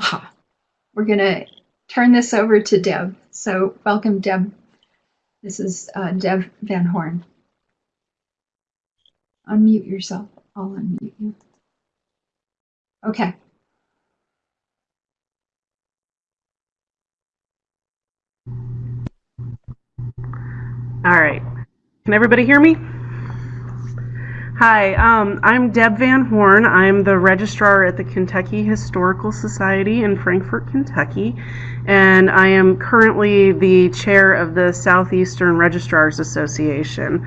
Ah, we're going to turn this over to Deb. So welcome, Deb. This is uh, Deb Van Horn. Unmute yourself. I'll unmute you. Okay. All right. Can everybody hear me? Hi, um, I'm Deb Van Horn. I'm the registrar at the Kentucky Historical Society in Frankfort, Kentucky, and I am currently the chair of the Southeastern Registrars Association.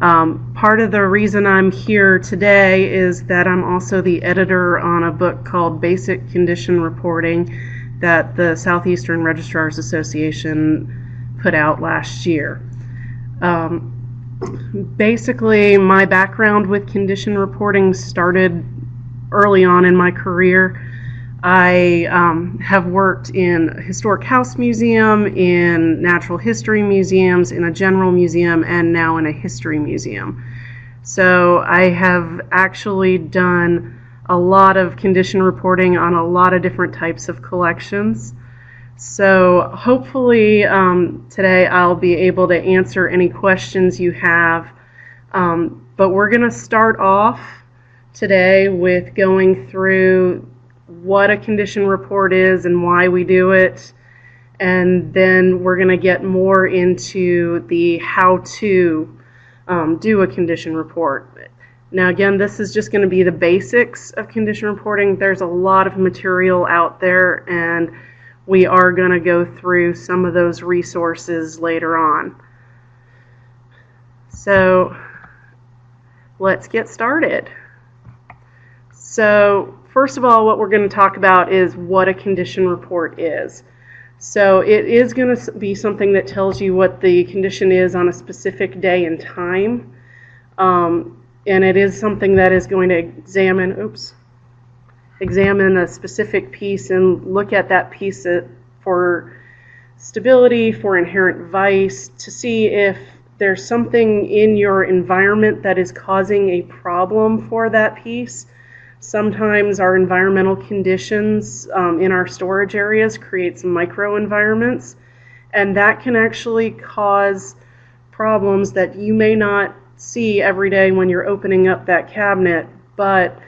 Um, part of the reason I'm here today is that I'm also the editor on a book called Basic Condition Reporting that the Southeastern Registrars Association put out last year. Um, basically, my background with condition reporting started early on in my career. I um, have worked in historic house museum, in natural history museums, in a general museum, and now in a history museum. So I have actually done a lot of condition reporting on a lot of different types of collections. So hopefully um, today I'll be able to answer any questions you have. Um, but we're going to start off today with going through what a condition report is and why we do it. And then we're going to get more into the how to um, do a condition report. Now, again, this is just going to be the basics of condition reporting. There's a lot of material out there, and we are going to go through some of those resources later on. So let's get started. So first of all, what we're going to talk about is what a condition report is. So it is going to be something that tells you what the condition is on a specific day and time. Um, and it is something that is going to examine, oops, examine a specific piece and look at that piece for stability, for inherent vice, to see if there's something in your environment that is causing a problem for that piece. Sometimes our environmental conditions um, in our storage areas create some microenvironments, and that can actually cause problems that you may not see every day when you're opening up that cabinet, but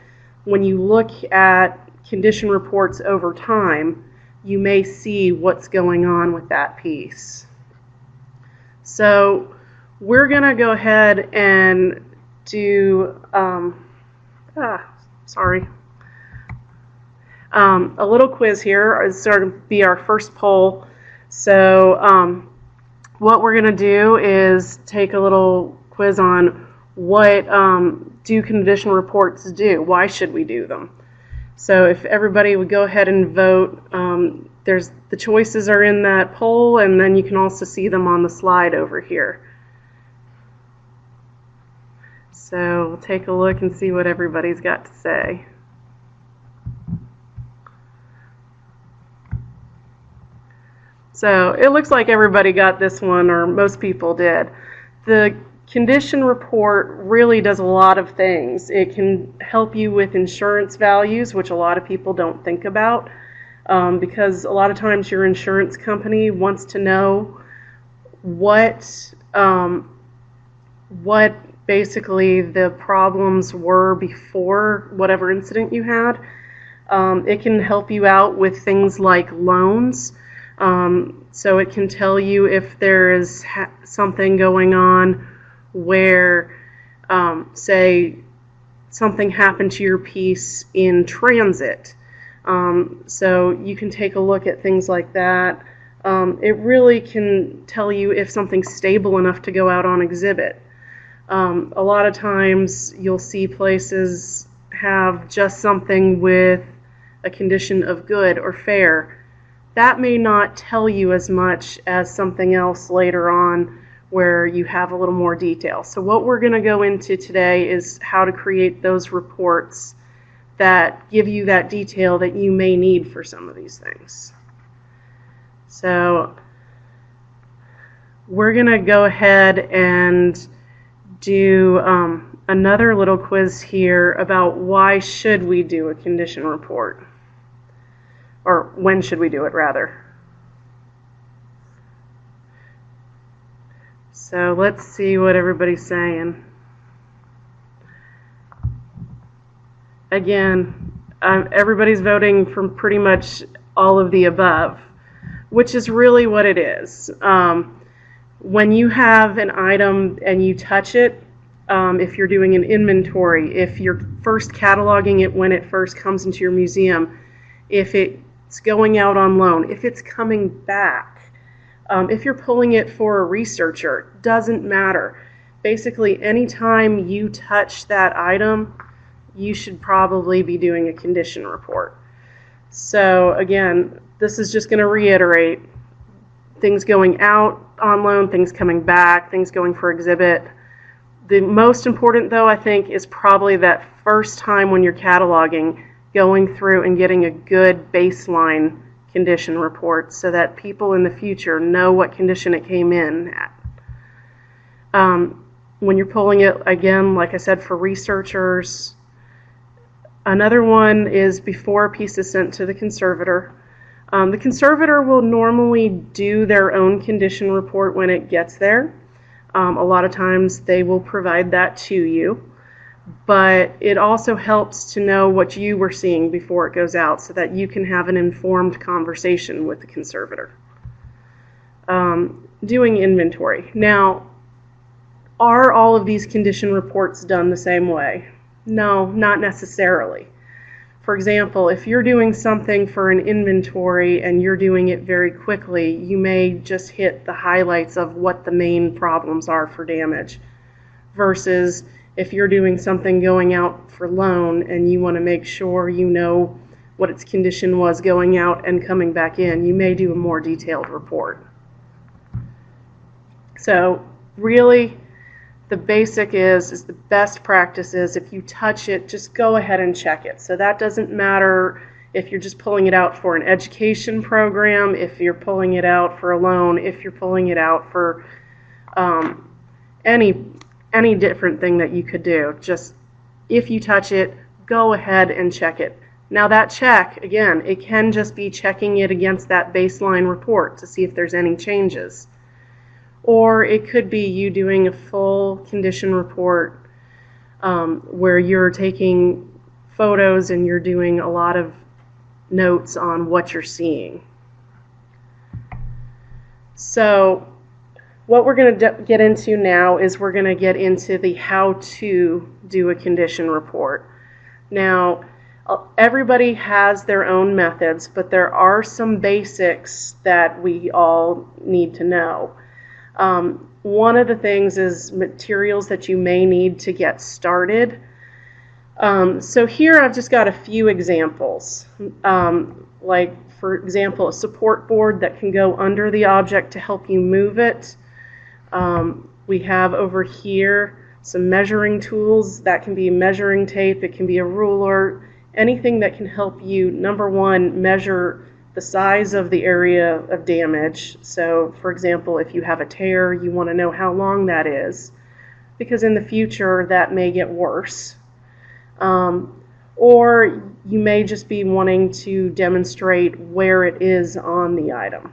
when you look at condition reports over time, you may see what's going on with that piece. So we're going to go ahead and do, um, ah, sorry, um, a little quiz here is going to be our first poll. So um, what we're going to do is take a little quiz on what um, do condition reports do? Why should we do them? So if everybody would go ahead and vote, um, there's the choices are in that poll, and then you can also see them on the slide over here. So we'll take a look and see what everybody's got to say. So it looks like everybody got this one, or most people did. The condition report really does a lot of things. It can help you with insurance values, which a lot of people don't think about, um, because a lot of times your insurance company wants to know what um, what basically the problems were before whatever incident you had. Um, it can help you out with things like loans. Um, so it can tell you if there is something going on where, um, say, something happened to your piece in transit. Um, so you can take a look at things like that. Um, it really can tell you if something's stable enough to go out on exhibit. Um, a lot of times you'll see places have just something with a condition of good or fair. That may not tell you as much as something else later on where you have a little more detail. So what we're going to go into today is how to create those reports that give you that detail that you may need for some of these things. So we're going to go ahead and do um, another little quiz here about why should we do a condition report. Or when should we do it, rather? So let's see what everybody's saying. Again, um, everybody's voting from pretty much all of the above, which is really what it is. Um, when you have an item and you touch it, um, if you're doing an inventory, if you're first cataloging it when it first comes into your museum, if it's going out on loan, if it's coming back, um, if you're pulling it for a researcher, doesn't matter. Basically, anytime you touch that item, you should probably be doing a condition report. So again, this is just going to reiterate things going out on loan, things coming back, things going for exhibit. The most important, though, I think, is probably that first time when you're cataloging, going through and getting a good baseline condition report so that people in the future know what condition it came in at. Um, when you're pulling it, again, like I said, for researchers, another one is before a piece is sent to the conservator. Um, the conservator will normally do their own condition report when it gets there. Um, a lot of times they will provide that to you, but it also helps to know what you were seeing before it goes out so that you can have an informed conversation with the conservator. Um, doing inventory. Now, are all of these condition reports done the same way? No, not necessarily. For example, if you're doing something for an inventory and you're doing it very quickly, you may just hit the highlights of what the main problems are for damage. Versus if you're doing something going out for loan and you want to make sure you know what its condition was going out and coming back in, you may do a more detailed report. So really, the basic is is the best practice is if you touch it just go ahead and check it so that doesn't matter if you're just pulling it out for an education program if you're pulling it out for a loan if you're pulling it out for um, any any different thing that you could do. Just if you touch it go ahead and check it. Now that check again it can just be checking it against that baseline report to see if there's any changes. Or it could be you doing a full condition report um, where you're taking photos and you're doing a lot of notes on what you're seeing. So what we're going to get into now is we're going to get into the how to do a condition report. Now, uh, everybody has their own methods, but there are some basics that we all need to know. Um, one of the things is materials that you may need to get started. Um, so here I've just got a few examples. Um, like, for example, a support board that can go under the object to help you move it. Um, we have over here some measuring tools. That can be measuring tape, it can be a ruler, anything that can help you, number one, measure the size of the area of damage. So, for example, if you have a tear, you want to know how long that is, because in the future that may get worse. Um, or you may just be wanting to demonstrate where it is on the item.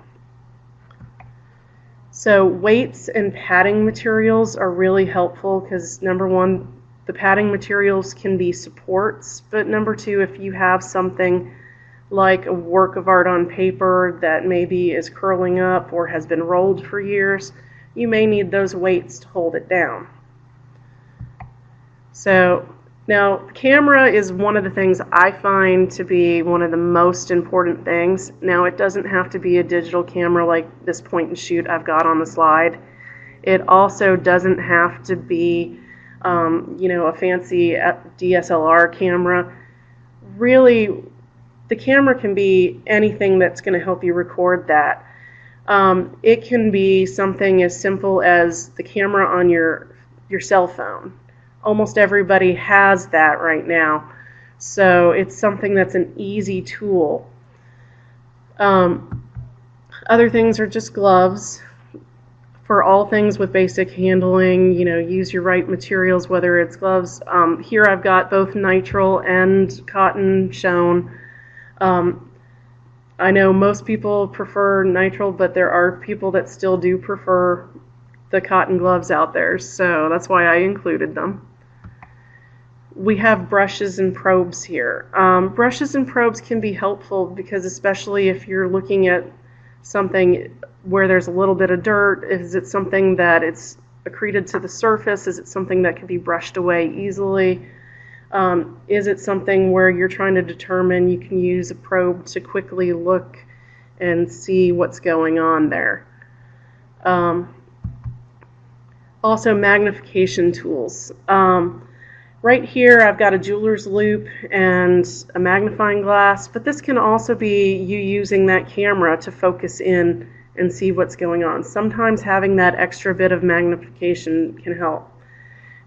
So weights and padding materials are really helpful because number one, the padding materials can be supports, but number two, if you have something like a work of art on paper that maybe is curling up or has been rolled for years, you may need those weights to hold it down. So now camera is one of the things I find to be one of the most important things. Now it doesn't have to be a digital camera like this point and shoot I've got on the slide. It also doesn't have to be um, you know, a fancy DSLR camera. Really, the camera can be anything that's going to help you record that. Um, it can be something as simple as the camera on your your cell phone. Almost everybody has that right now, so it's something that's an easy tool. Um, other things are just gloves for all things with basic handling. You know, use your right materials, whether it's gloves. Um, here I've got both nitrile and cotton shown. Um, I know most people prefer nitrile, but there are people that still do prefer the cotton gloves out there, so that's why I included them. We have brushes and probes here. Um, brushes and probes can be helpful because especially if you're looking at something where there's a little bit of dirt, is it something that it's accreted to the surface? Is it something that can be brushed away easily? Um, is it something where you're trying to determine you can use a probe to quickly look and see what's going on there? Um, also, magnification tools. Um, right here, I've got a jeweler's loupe and a magnifying glass, but this can also be you using that camera to focus in and see what's going on. Sometimes having that extra bit of magnification can help.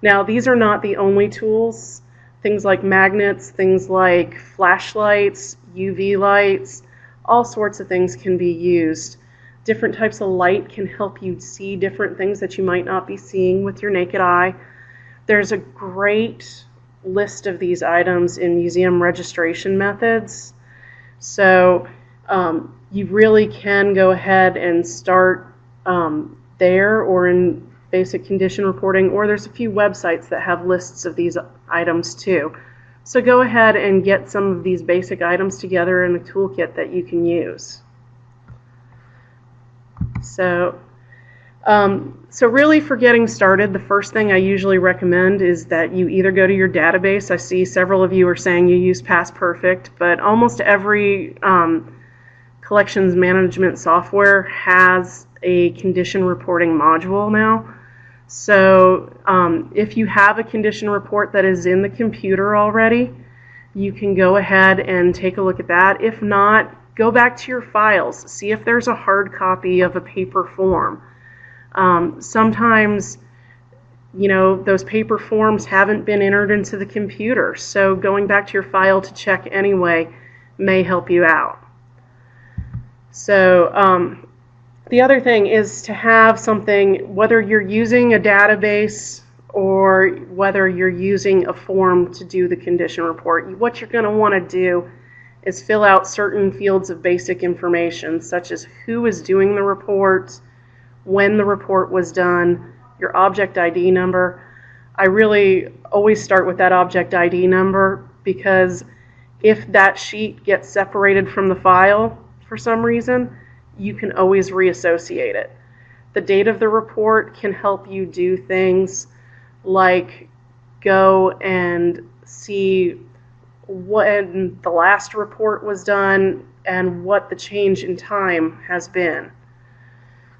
Now, these are not the only tools. Things like magnets, things like flashlights, UV lights, all sorts of things can be used. Different types of light can help you see different things that you might not be seeing with your naked eye. There's a great list of these items in museum registration methods. So um, you really can go ahead and start um, there or in basic condition reporting, or there's a few websites that have lists of these items too. So go ahead and get some of these basic items together in a toolkit that you can use. So, um, so really for getting started, the first thing I usually recommend is that you either go to your database. I see several of you are saying you use PastPerfect, but almost every um, collections management software has a condition reporting module now. So um, if you have a condition report that is in the computer already, you can go ahead and take a look at that. If not, go back to your files. See if there's a hard copy of a paper form. Um, sometimes, you know, those paper forms haven't been entered into the computer. So going back to your file to check anyway may help you out. So um, the other thing is to have something, whether you're using a database or whether you're using a form to do the condition report, what you're going to want to do is fill out certain fields of basic information, such as who is doing the report, when the report was done, your object ID number. I really always start with that object ID number because if that sheet gets separated from the file for some reason, you can always reassociate it. The date of the report can help you do things like go and see when the last report was done and what the change in time has been.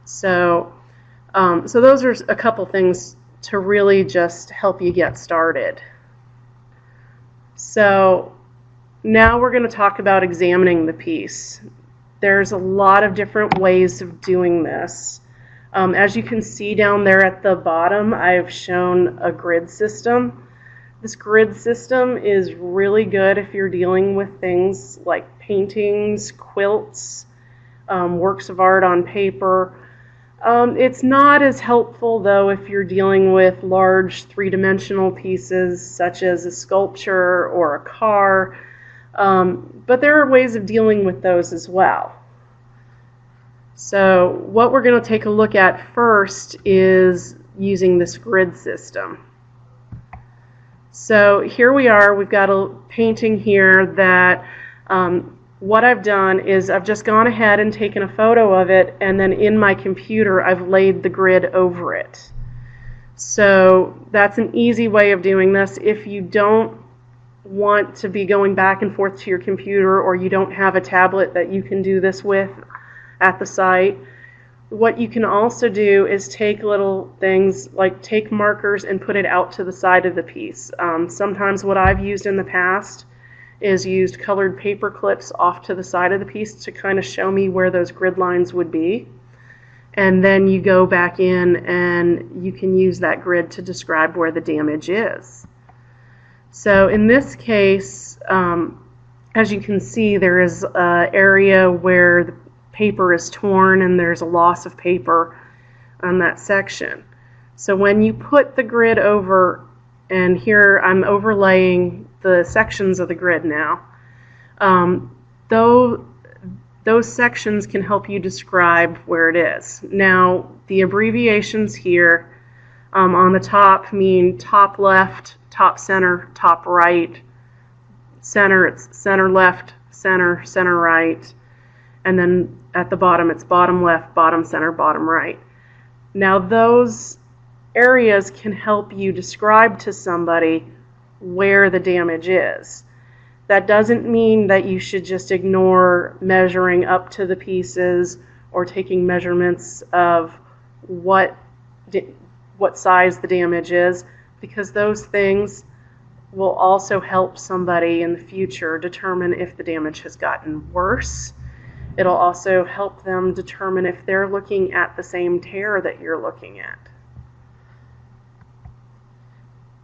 So, um, so those are a couple things to really just help you get started. So now we're going to talk about examining the piece. There's a lot of different ways of doing this. Um, as you can see down there at the bottom, I've shown a grid system. This grid system is really good if you're dealing with things like paintings, quilts, um, works of art on paper. Um, it's not as helpful though if you're dealing with large three-dimensional pieces such as a sculpture or a car, um, but there are ways of dealing with those as well. So what we're going to take a look at first is using this grid system. So here we are, we've got a painting here that um, what I've done is I've just gone ahead and taken a photo of it and then in my computer I've laid the grid over it. So that's an easy way of doing this. If you don't want to be going back and forth to your computer or you don't have a tablet that you can do this with at the site, what you can also do is take little things like take markers and put it out to the side of the piece. Um, sometimes what I've used in the past is used colored paper clips off to the side of the piece to kind of show me where those grid lines would be. And then you go back in and you can use that grid to describe where the damage is. So in this case, um, as you can see, there is an area where the paper is torn and there's a loss of paper on that section. So when you put the grid over, and here I'm overlaying the sections of the grid now, um, though those sections can help you describe where it is. Now, the abbreviations here um, on the top mean top left, top center, top right, center, it's center left, center, center right, and then at the bottom it's bottom left, bottom center, bottom right. Now, those areas can help you describe to somebody where the damage is. That doesn't mean that you should just ignore measuring up to the pieces or taking measurements of what what size the damage is because those things will also help somebody in the future determine if the damage has gotten worse. It'll also help them determine if they're looking at the same tear that you're looking at.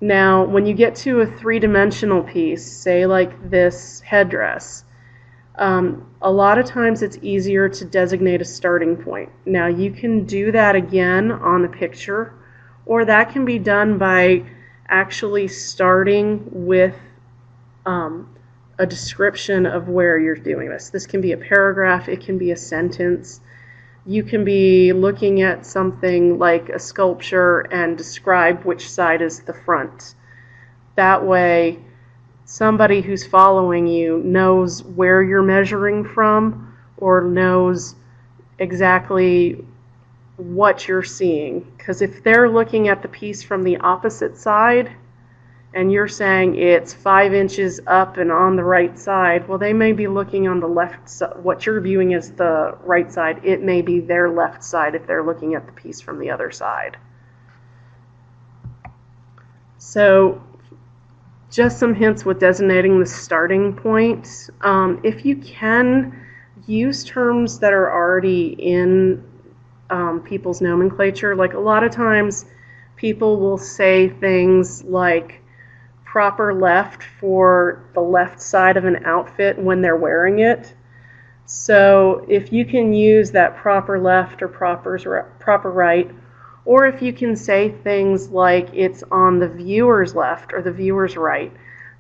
Now, when you get to a three-dimensional piece, say like this headdress, um, a lot of times it's easier to designate a starting point. Now, you can do that again on the picture, or that can be done by actually starting with um, a description of where you're doing this. This can be a paragraph, it can be a sentence you can be looking at something like a sculpture and describe which side is the front. That way, somebody who's following you knows where you're measuring from or knows exactly what you're seeing. Because if they're looking at the piece from the opposite side, and you're saying it's five inches up and on the right side, well, they may be looking on the left side. What you're viewing as the right side, it may be their left side if they're looking at the piece from the other side. So just some hints with designating the starting point. Um, if you can, use terms that are already in um, people's nomenclature. Like a lot of times, people will say things like, proper left for the left side of an outfit when they're wearing it. So if you can use that proper left or proper, proper right, or if you can say things like it's on the viewer's left or the viewer's right,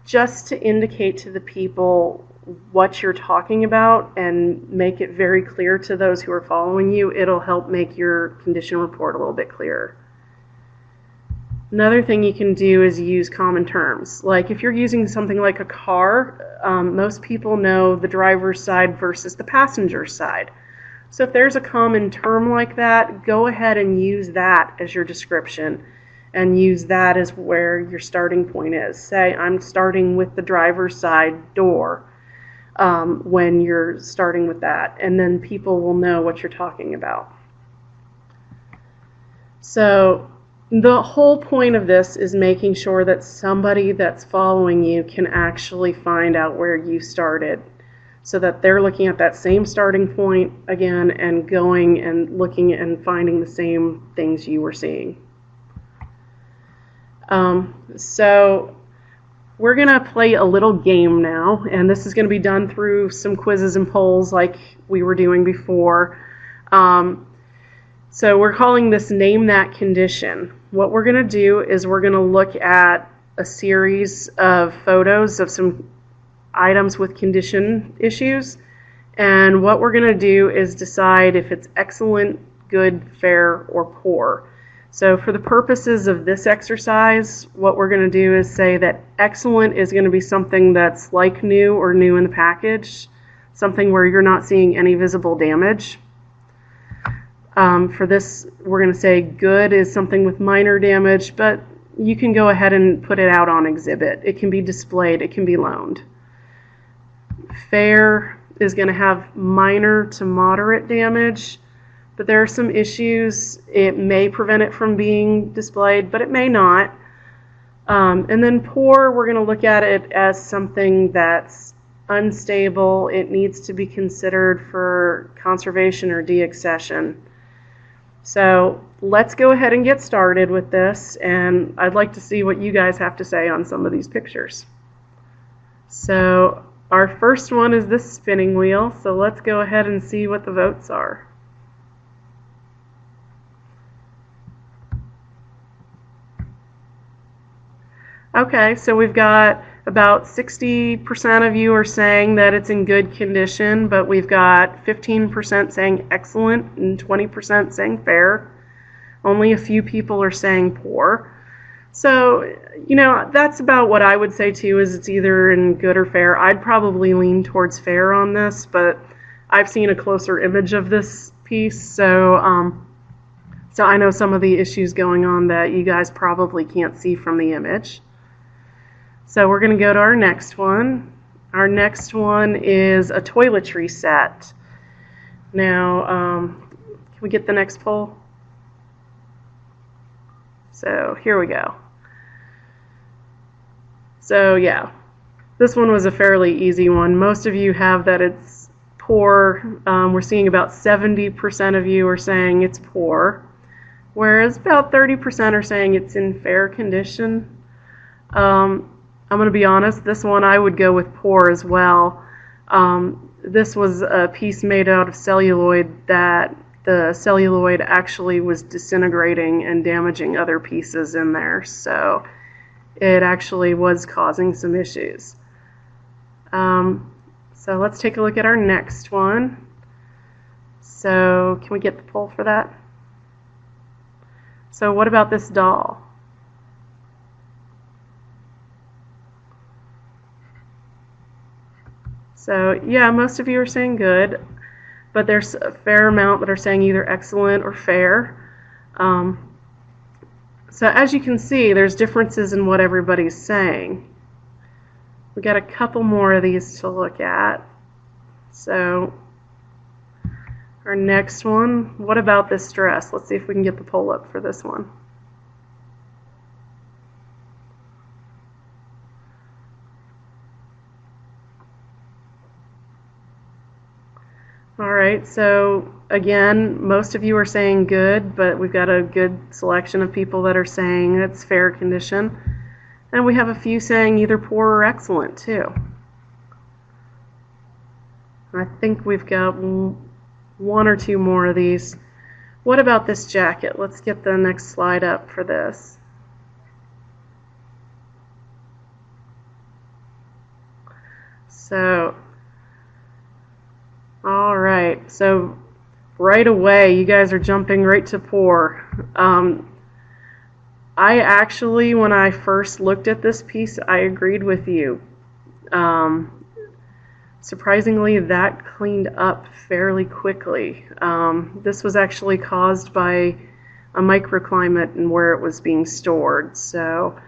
just to indicate to the people what you're talking about and make it very clear to those who are following you, it'll help make your condition report a little bit clearer. Another thing you can do is use common terms. Like if you're using something like a car, um, most people know the driver's side versus the passenger side. So if there's a common term like that, go ahead and use that as your description and use that as where your starting point is. Say, I'm starting with the driver's side door um, when you're starting with that, and then people will know what you're talking about. So the whole point of this is making sure that somebody that's following you can actually find out where you started so that they're looking at that same starting point again and going and looking and finding the same things you were seeing. Um, so we're going to play a little game now, and this is going to be done through some quizzes and polls like we were doing before. Um, so we're calling this Name That Condition. What we're going to do is we're going to look at a series of photos of some items with condition issues. And what we're going to do is decide if it's excellent, good, fair, or poor. So for the purposes of this exercise, what we're going to do is say that excellent is going to be something that's like new or new in the package, something where you're not seeing any visible damage. Um, for this, we're going to say good is something with minor damage, but you can go ahead and put it out on exhibit. It can be displayed, it can be loaned. Fair is going to have minor to moderate damage, but there are some issues. It may prevent it from being displayed, but it may not. Um, and then poor, we're going to look at it as something that's unstable. It needs to be considered for conservation or deaccession. So let's go ahead and get started with this, and I'd like to see what you guys have to say on some of these pictures. So our first one is this spinning wheel, so let's go ahead and see what the votes are. Okay, so we've got About 60% of you are saying that it's in good condition, but we've got 15% saying excellent and 20% saying fair. Only a few people are saying poor. So, you know, that's about what I would say too is it's either in good or fair. I'd probably lean towards fair on this, but I've seen a closer image of this piece, so um, so I know some of the issues going on that you guys probably can't see from the image. So we're going to go to our next one. Our next one is a toiletry set. Now, um, can we get the next poll? So here we go. So yeah, this one was a fairly easy one. Most of you have that it's poor. Um, we're seeing about 70% of you are saying it's poor, whereas about 30% are saying it's in fair condition. Um, I'm going to be honest, this one I would go with poor as well. Um, this was a piece made out of celluloid that the celluloid actually was disintegrating and damaging other pieces in there. So it actually was causing some issues. Um, so let's take a look at our next one. So can we get the poll for that? So what about this doll? So yeah, most of you are saying good, but there's a fair amount that are saying either excellent or fair. Um, so as you can see, there's differences in what everybody's saying. We got a couple more of these to look at. So our next one, what about this dress? Let's see if we can get the poll up for this one. All right, so again, most of you are saying good, but we've got a good selection of people that are saying it's fair condition. And we have a few saying either poor or excellent, too. I think we've got one or two more of these. What about this jacket? Let's get the next slide up for this. So all right, so right away, you guys are jumping right to poor. Um, I actually, when I first looked at this piece, I agreed with you. Um, surprisingly, that cleaned up fairly quickly. Um, this was actually caused by a microclimate and where it was being stored. So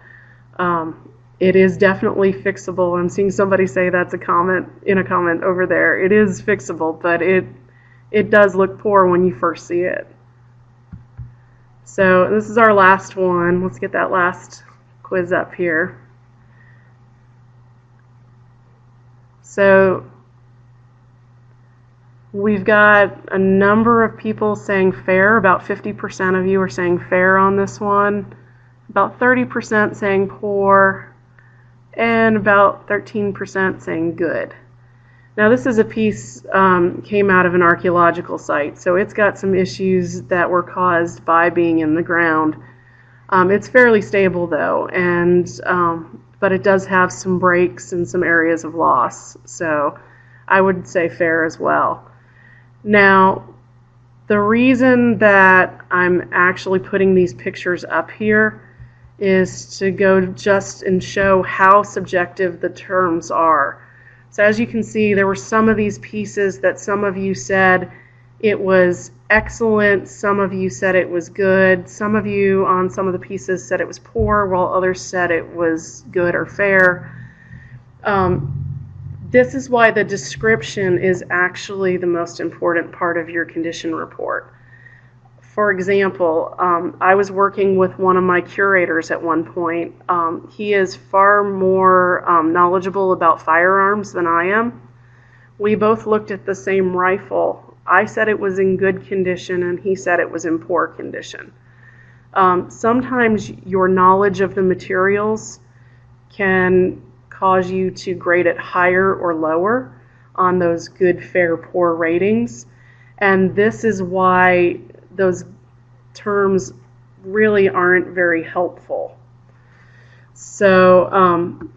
um, it is definitely fixable. I'm seeing somebody say that's a comment in a comment over there. It is fixable, but it it does look poor when you first see it. So this is our last one. Let's get that last quiz up here. So we've got a number of people saying fair. About 50% of you are saying fair on this one. About 30% saying poor and about 13% saying good. Now this is a piece um, came out of an archaeological site, so it's got some issues that were caused by being in the ground. Um, it's fairly stable though, and um, but it does have some breaks and some areas of loss, so I would say fair as well. Now, the reason that I'm actually putting these pictures up here is to go just and show how subjective the terms are. So as you can see, there were some of these pieces that some of you said it was excellent, some of you said it was good, some of you on some of the pieces said it was poor, while others said it was good or fair. Um, this is why the description is actually the most important part of your condition report for example, um, I was working with one of my curators at one point. Um, he is far more um, knowledgeable about firearms than I am. We both looked at the same rifle. I said it was in good condition, and he said it was in poor condition. Um, sometimes your knowledge of the materials can cause you to grade it higher or lower on those good, fair, poor ratings. And this is why those terms really aren't very helpful. So um,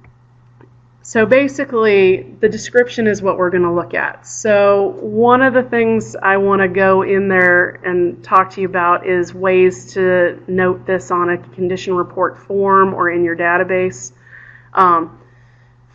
So basically, the description is what we're going to look at. So one of the things I want to go in there and talk to you about is ways to note this on a condition report form or in your database. Um,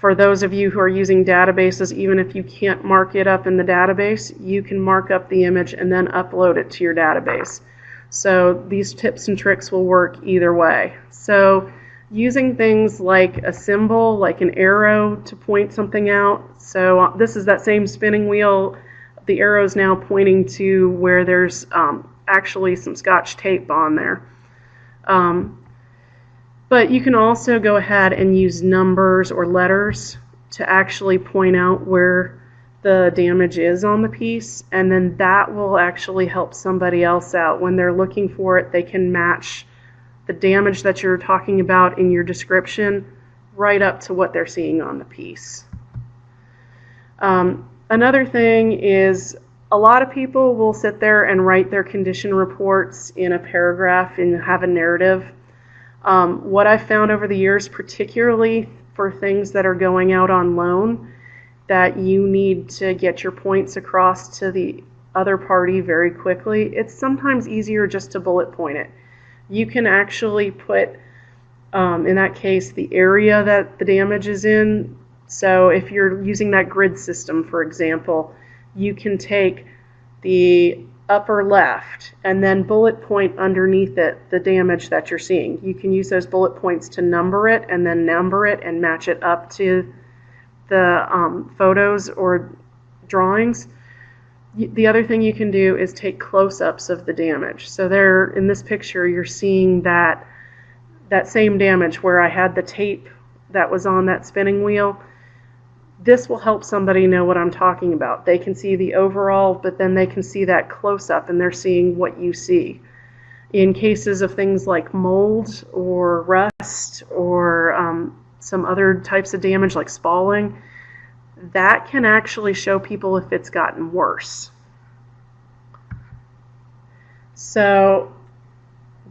for those of you who are using databases, even if you can't mark it up in the database, you can mark up the image and then upload it to your database. So these tips and tricks will work either way. So using things like a symbol, like an arrow to point something out. So uh, this is that same spinning wheel. The arrow is now pointing to where there's um, actually some scotch tape on there. Um, but you can also go ahead and use numbers or letters to actually point out where the damage is on the piece and then that will actually help somebody else out when they're looking for it they can match the damage that you're talking about in your description right up to what they're seeing on the piece. Um, another thing is a lot of people will sit there and write their condition reports in a paragraph and have a narrative. Um, what I've found over the years, particularly for things that are going out on loan, that you need to get your points across to the other party very quickly, it's sometimes easier just to bullet point it you can actually put, um, in that case, the area that the damage is in. So if you're using that grid system, for example, you can take the upper left and then bullet point underneath it the damage that you're seeing. You can use those bullet points to number it and then number it and match it up to the um, photos or drawings the other thing you can do is take close-ups of the damage. So there, in this picture, you're seeing that that same damage where I had the tape that was on that spinning wheel. This will help somebody know what I'm talking about. They can see the overall, but then they can see that close-up and they're seeing what you see. In cases of things like mold or rust or um, some other types of damage like spalling, that can actually show people if it's gotten worse. So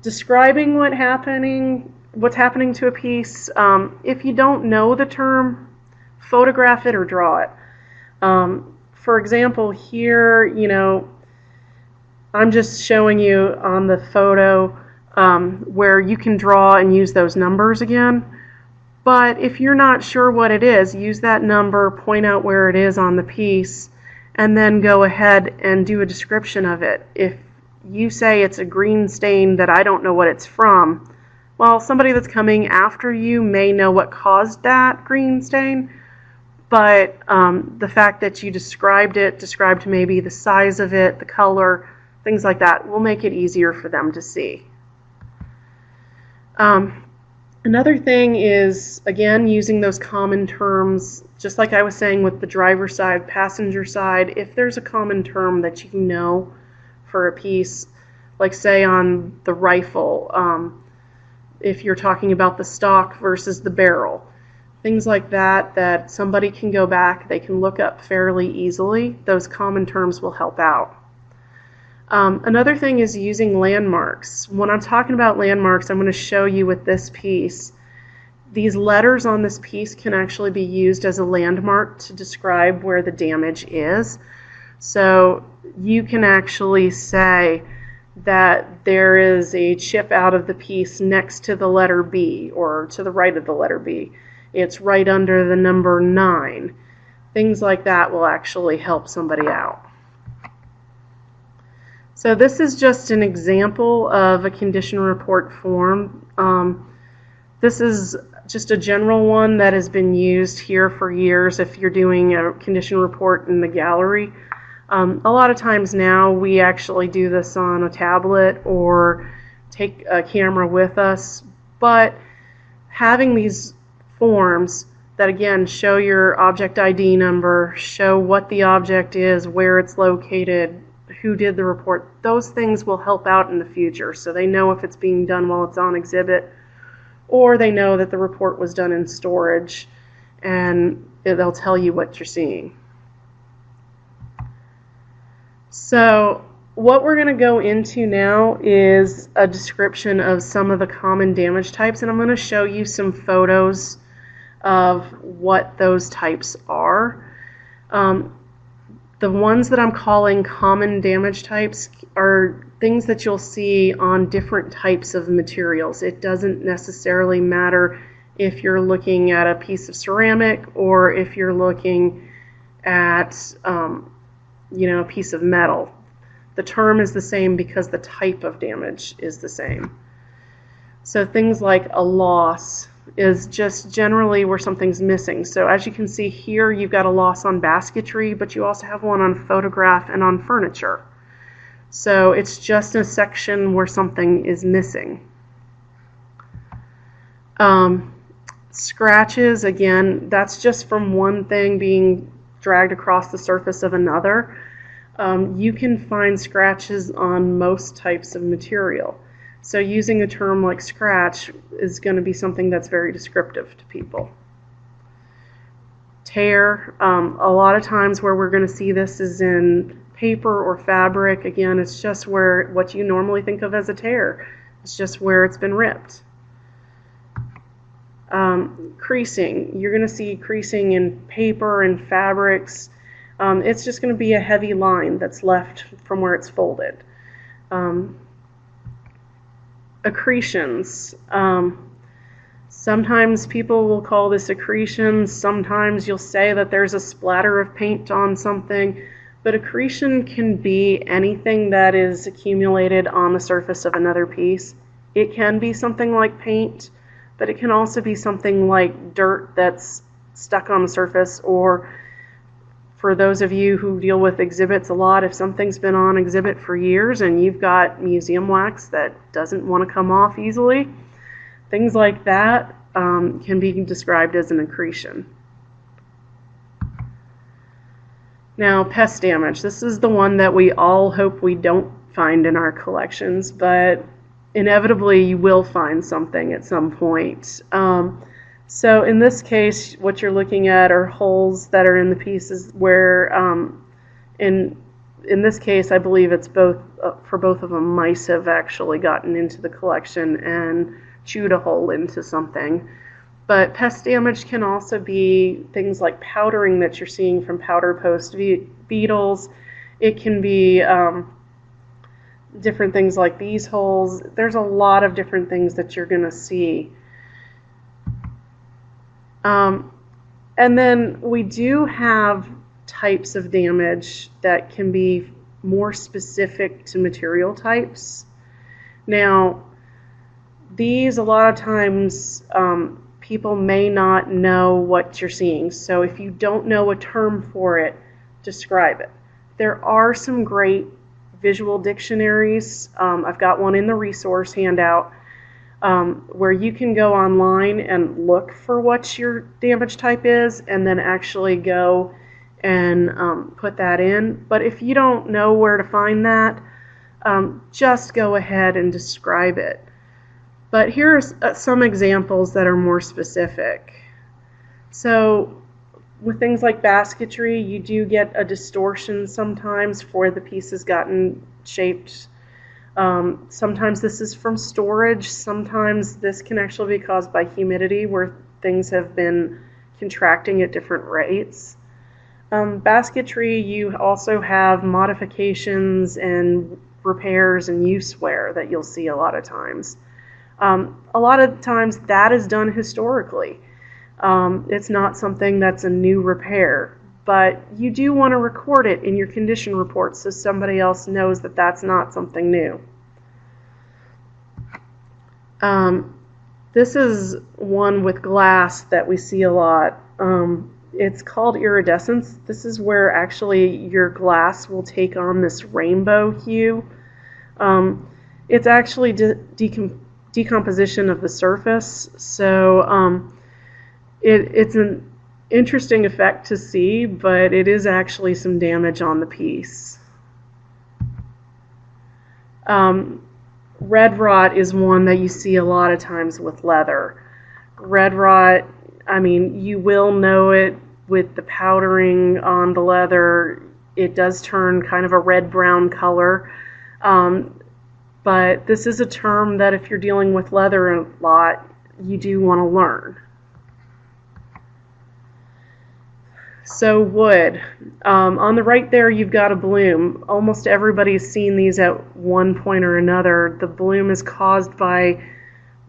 describing what happening, what's happening to a piece, um, if you don't know the term, photograph it or draw it. Um, for example, here, you know, I'm just showing you on the photo um, where you can draw and use those numbers again. But if you're not sure what it is, use that number, point out where it is on the piece, and then go ahead and do a description of it. If you say it's a green stain that I don't know what it's from, well, somebody that's coming after you may know what caused that green stain, but um, the fact that you described it, described maybe the size of it, the color, things like that, will make it easier for them to see. Um, Another thing is, again, using those common terms, just like I was saying with the driver side, passenger side, if there's a common term that you know for a piece, like say on the rifle, um, if you're talking about the stock versus the barrel, things like that, that somebody can go back, they can look up fairly easily, those common terms will help out. Um, another thing is using landmarks. When I'm talking about landmarks, I'm going to show you with this piece. These letters on this piece can actually be used as a landmark to describe where the damage is. So you can actually say that there is a chip out of the piece next to the letter B or to the right of the letter B. It's right under the number 9. Things like that will actually help somebody out. So this is just an example of a condition report form. Um, this is just a general one that has been used here for years if you're doing a condition report in the gallery. Um, a lot of times now we actually do this on a tablet or take a camera with us, but having these forms that again show your object ID number, show what the object is, where it's located, who did the report, those things will help out in the future. So they know if it's being done while it's on exhibit, or they know that the report was done in storage, and they'll tell you what you're seeing. So what we're going to go into now is a description of some of the common damage types, and I'm going to show you some photos of what those types are. Um, the ones that I'm calling common damage types are things that you'll see on different types of materials. It doesn't necessarily matter if you're looking at a piece of ceramic or if you're looking at um, you know a piece of metal. The term is the same because the type of damage is the same. So things like a loss is just generally where something's missing. So as you can see here, you've got a loss on basketry, but you also have one on photograph and on furniture. So it's just a section where something is missing. Um, scratches, again, that's just from one thing being dragged across the surface of another. Um, you can find scratches on most types of material. So using a term like scratch is going to be something that's very descriptive to people. Tear, um, a lot of times where we're going to see this is in paper or fabric. Again, it's just where what you normally think of as a tear. It's just where it's been ripped. Um, creasing, you're going to see creasing in paper and fabrics. Um, it's just going to be a heavy line that's left from where it's folded. Um, accretions. Um, sometimes people will call this accretions. Sometimes you'll say that there's a splatter of paint on something. But accretion can be anything that is accumulated on the surface of another piece. It can be something like paint, but it can also be something like dirt that's stuck on the surface or for those of you who deal with exhibits a lot, if something's been on exhibit for years and you've got museum wax that doesn't want to come off easily, things like that um, can be described as an accretion. Now, pest damage. This is the one that we all hope we don't find in our collections, but inevitably you will find something at some point. Um, so in this case, what you're looking at are holes that are in the pieces where, um, in in this case, I believe it's both uh, for both of them. Mice have actually gotten into the collection and chewed a hole into something. But pest damage can also be things like powdering that you're seeing from powder post beetles. It can be um, different things like these holes. There's a lot of different things that you're going to see. Um, and then we do have types of damage that can be more specific to material types. Now, these a lot of times um, people may not know what you're seeing. So if you don't know a term for it, describe it. There are some great visual dictionaries. Um, I've got one in the resource handout um, where you can go online and look for what your damage type is and then actually go and um, put that in. But if you don't know where to find that, um, just go ahead and describe it. But here are some examples that are more specific. So with things like basketry, you do get a distortion sometimes for the pieces gotten shaped um, sometimes this is from storage. Sometimes this can actually be caused by humidity where things have been contracting at different rates. Um, basketry, you also have modifications and repairs and use wear that you'll see a lot of times. Um, a lot of times that is done historically. Um, it's not something that's a new repair, but you do want to record it in your condition report so somebody else knows that that's not something new. Um, this is one with glass that we see a lot. Um, it's called iridescence. This is where actually your glass will take on this rainbow hue. Um, it's actually de decom decomposition of the surface, so um, it, it's an interesting effect to see, but it is actually some damage on the piece. Um, red rot is one that you see a lot of times with leather. Red rot, I mean, you will know it with the powdering on the leather. It does turn kind of a red brown color. Um, but this is a term that if you're dealing with leather a lot, you do want to learn. So wood. Um, on the right there, you've got a bloom. Almost everybody's seen these at one point or another. The bloom is caused by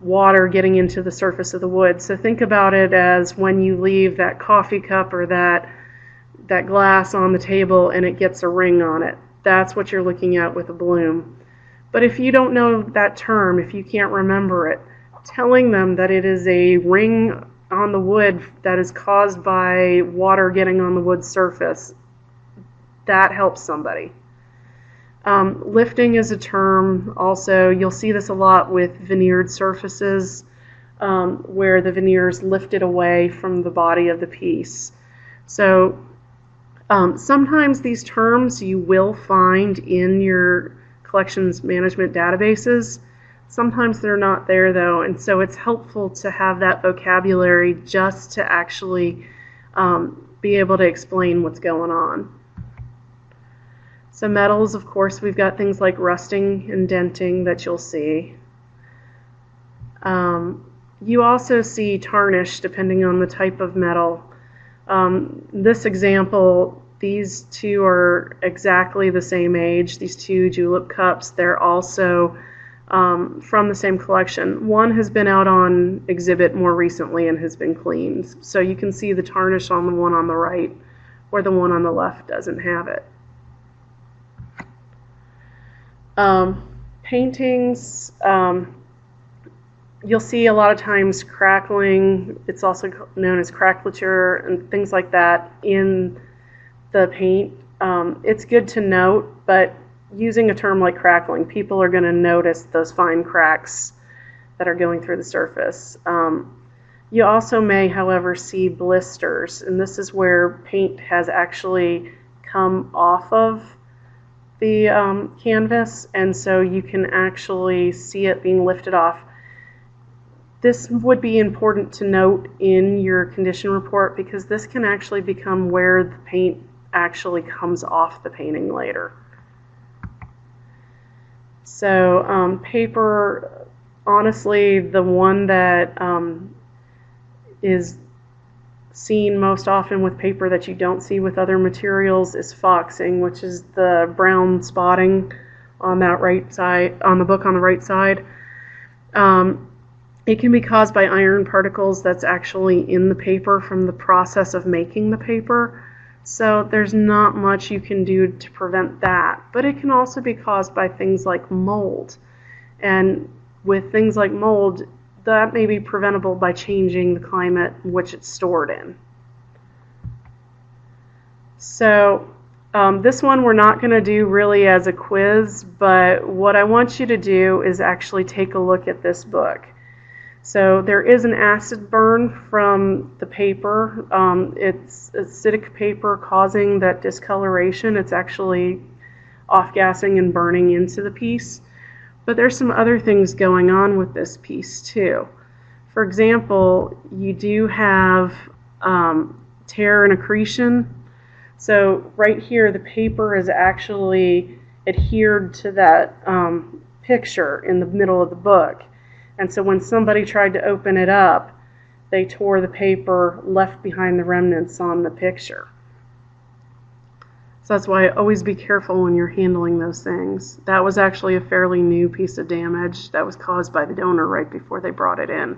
water getting into the surface of the wood. So think about it as when you leave that coffee cup or that that glass on the table and it gets a ring on it. That's what you're looking at with a bloom. But if you don't know that term, if you can't remember it, telling them that it is a ring on the wood that is caused by water getting on the wood surface, that helps somebody. Um, lifting is a term also, you'll see this a lot with veneered surfaces um, where the veneer is lifted away from the body of the piece. So um, sometimes these terms you will find in your collections management databases. Sometimes they're not there though, and so it's helpful to have that vocabulary just to actually um, be able to explain what's going on. So metals, of course, we've got things like rusting and denting that you'll see. Um, you also see tarnish depending on the type of metal. Um, this example, these two are exactly the same age, these two julep cups. They're also um, from the same collection. One has been out on exhibit more recently and has been cleaned. So you can see the tarnish on the one on the right where the one on the left doesn't have it. Um, paintings, um, you'll see a lot of times crackling, it's also known as craquelure and things like that in the paint. Um, it's good to note, but using a term like crackling, people are going to notice those fine cracks that are going through the surface. Um, you also may, however, see blisters, and this is where paint has actually come off of the um, canvas, and so you can actually see it being lifted off. This would be important to note in your condition report because this can actually become where the paint actually comes off the painting later. So um, paper, honestly, the one that um, is seen most often with paper that you don't see with other materials is foxing, which is the brown spotting on that right side, on the book on the right side. Um, it can be caused by iron particles that's actually in the paper from the process of making the paper. So there's not much you can do to prevent that. But it can also be caused by things like mold. And with things like mold, that may be preventable by changing the climate in which it's stored in. So um, this one we're not going to do really as a quiz, but what I want you to do is actually take a look at this book. So there is an acid burn from the paper. Um, it's acidic paper causing that discoloration. It's actually off-gassing and burning into the piece. But there's some other things going on with this piece too. For example, you do have um, tear and accretion. So right here, the paper is actually adhered to that um, picture in the middle of the book. And so when somebody tried to open it up, they tore the paper, left behind the remnants on the picture. So that's why always be careful when you're handling those things. That was actually a fairly new piece of damage that was caused by the donor right before they brought it in.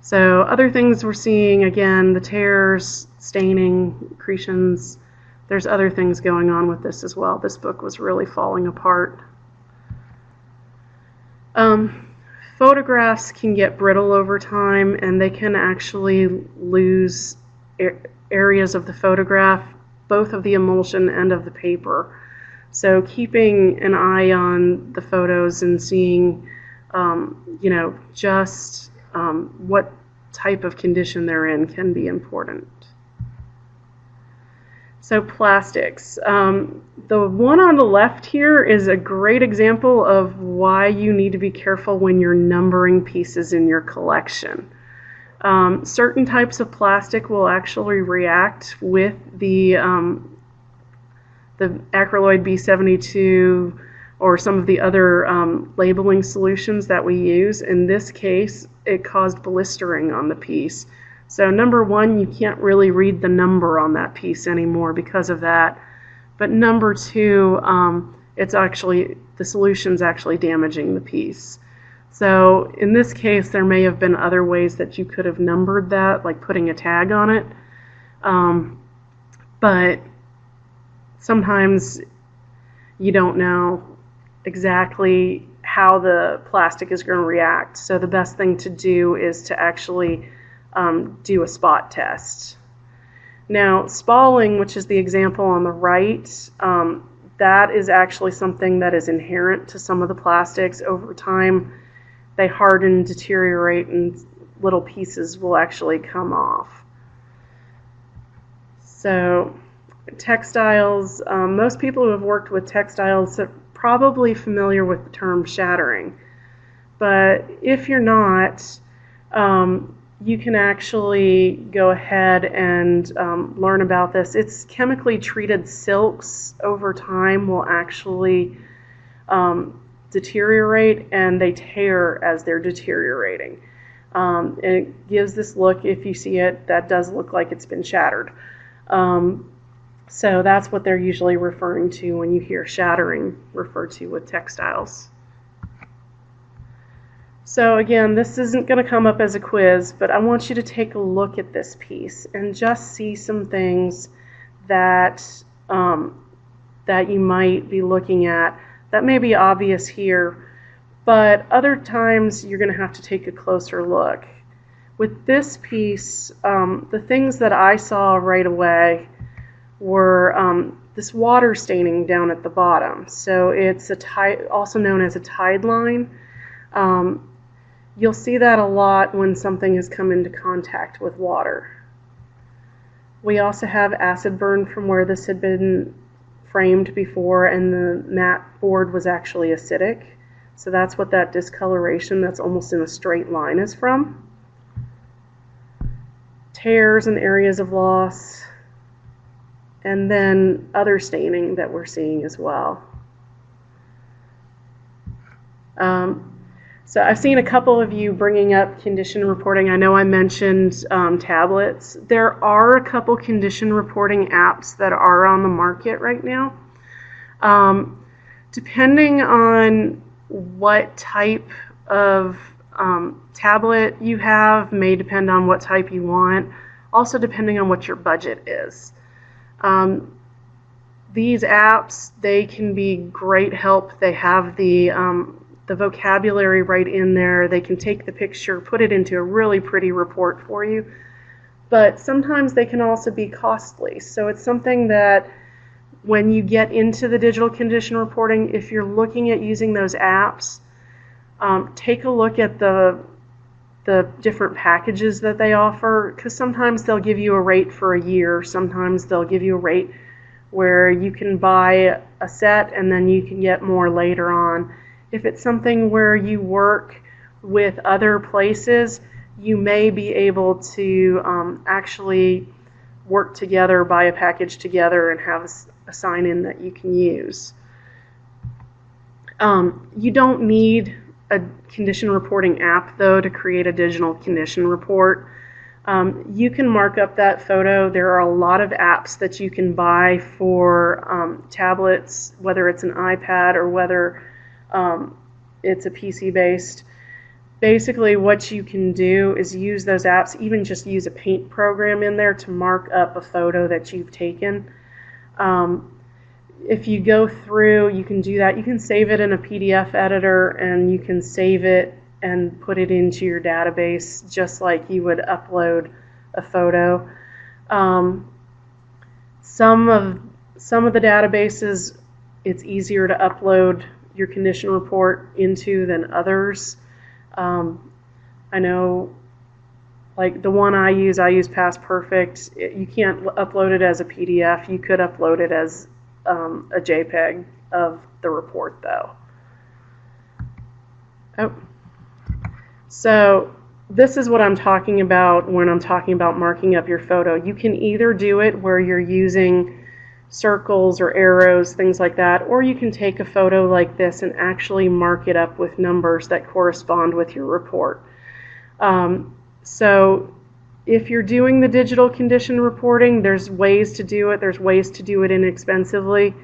So other things we're seeing, again, the tears, staining, accretions, there's other things going on with this as well. This book was really falling apart. Um, photographs can get brittle over time and they can actually lose areas of the photograph, both of the emulsion and of the paper. So keeping an eye on the photos and seeing, um, you know, just um, what type of condition they're in can be important. So plastics. Um, the one on the left here is a great example of why you need to be careful when you're numbering pieces in your collection. Um, certain types of plastic will actually react with the, um, the acryloid B72 or some of the other um, labeling solutions that we use. In this case, it caused blistering on the piece. So number one, you can't really read the number on that piece anymore because of that. But number two, um, it's actually the solution's actually damaging the piece. So in this case, there may have been other ways that you could have numbered that, like putting a tag on it. Um, but sometimes you don't know exactly how the plastic is going to react. So the best thing to do is to actually um, do a spot test. Now, spalling, which is the example on the right, um, that is actually something that is inherent to some of the plastics. Over time, they harden, deteriorate, and little pieces will actually come off. So, textiles, um, most people who have worked with textiles are probably familiar with the term shattering. But if you're not, um, you can actually go ahead and um, learn about this. It's chemically treated silks over time will actually um, deteriorate and they tear as they're deteriorating. Um, and it gives this look, if you see it, that does look like it's been shattered. Um, so that's what they're usually referring to when you hear shattering referred to with textiles. So again, this isn't going to come up as a quiz, but I want you to take a look at this piece and just see some things that um, that you might be looking at that may be obvious here, but other times you're going to have to take a closer look. With this piece, um, the things that I saw right away were um, this water staining down at the bottom. So it's a tide, also known as a tide line. Um, you'll see that a lot when something has come into contact with water. We also have acid burn from where this had been framed before and the mat board was actually acidic. So that's what that discoloration that's almost in a straight line is from. Tears and areas of loss, and then other staining that we're seeing as well. Um, so I've seen a couple of you bringing up condition reporting. I know I mentioned um, tablets. There are a couple condition reporting apps that are on the market right now. Um, depending on what type of um, tablet you have may depend on what type you want. Also depending on what your budget is. Um, these apps, they can be great help. They have the, um, the vocabulary right in there. They can take the picture, put it into a really pretty report for you. But sometimes they can also be costly. So it's something that when you get into the digital condition reporting, if you're looking at using those apps, um, take a look at the the different packages that they offer because sometimes they'll give you a rate for a year sometimes they'll give you a rate where you can buy a set and then you can get more later on if it's something where you work with other places you may be able to um, actually work together buy a package together and have a, sign in that you can use um, you don't need a condition reporting app, though, to create a digital condition report. Um, you can mark up that photo. There are a lot of apps that you can buy for um, tablets, whether it's an iPad or whether um, it's a PC based. Basically, what you can do is use those apps, even just use a paint program in there to mark up a photo that you've taken. Um, if you go through, you can do that. You can save it in a PDF editor and you can save it and put it into your database just like you would upload a photo. Um, some of some of the databases, it's easier to upload your condition report into than others. Um, I know, like the one I use, I use Past Perfect. It, you can't upload it as a PDF. You could upload it as um, a JPEG of the report though. Oh. So this is what I'm talking about when I'm talking about marking up your photo. You can either do it where you're using circles or arrows, things like that, or you can take a photo like this and actually mark it up with numbers that correspond with your report. Um, so if you're doing the digital condition reporting, there's ways to do it. There's ways to do it inexpensively,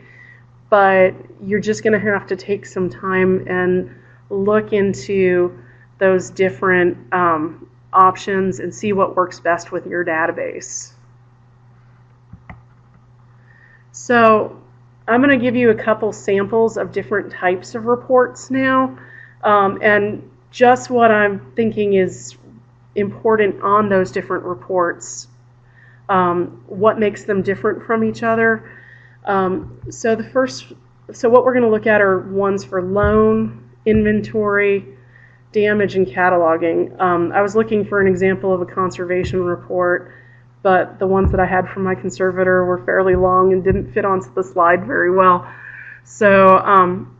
but you're just going to have to take some time and look into those different um, options and see what works best with your database. So I'm going to give you a couple samples of different types of reports now. Um, and just what I'm thinking is important on those different reports, um, what makes them different from each other. Um, so the first, so what we're going to look at are ones for loan, inventory, damage, and cataloging. Um, I was looking for an example of a conservation report, but the ones that I had from my conservator were fairly long and didn't fit onto the slide very well. So, um,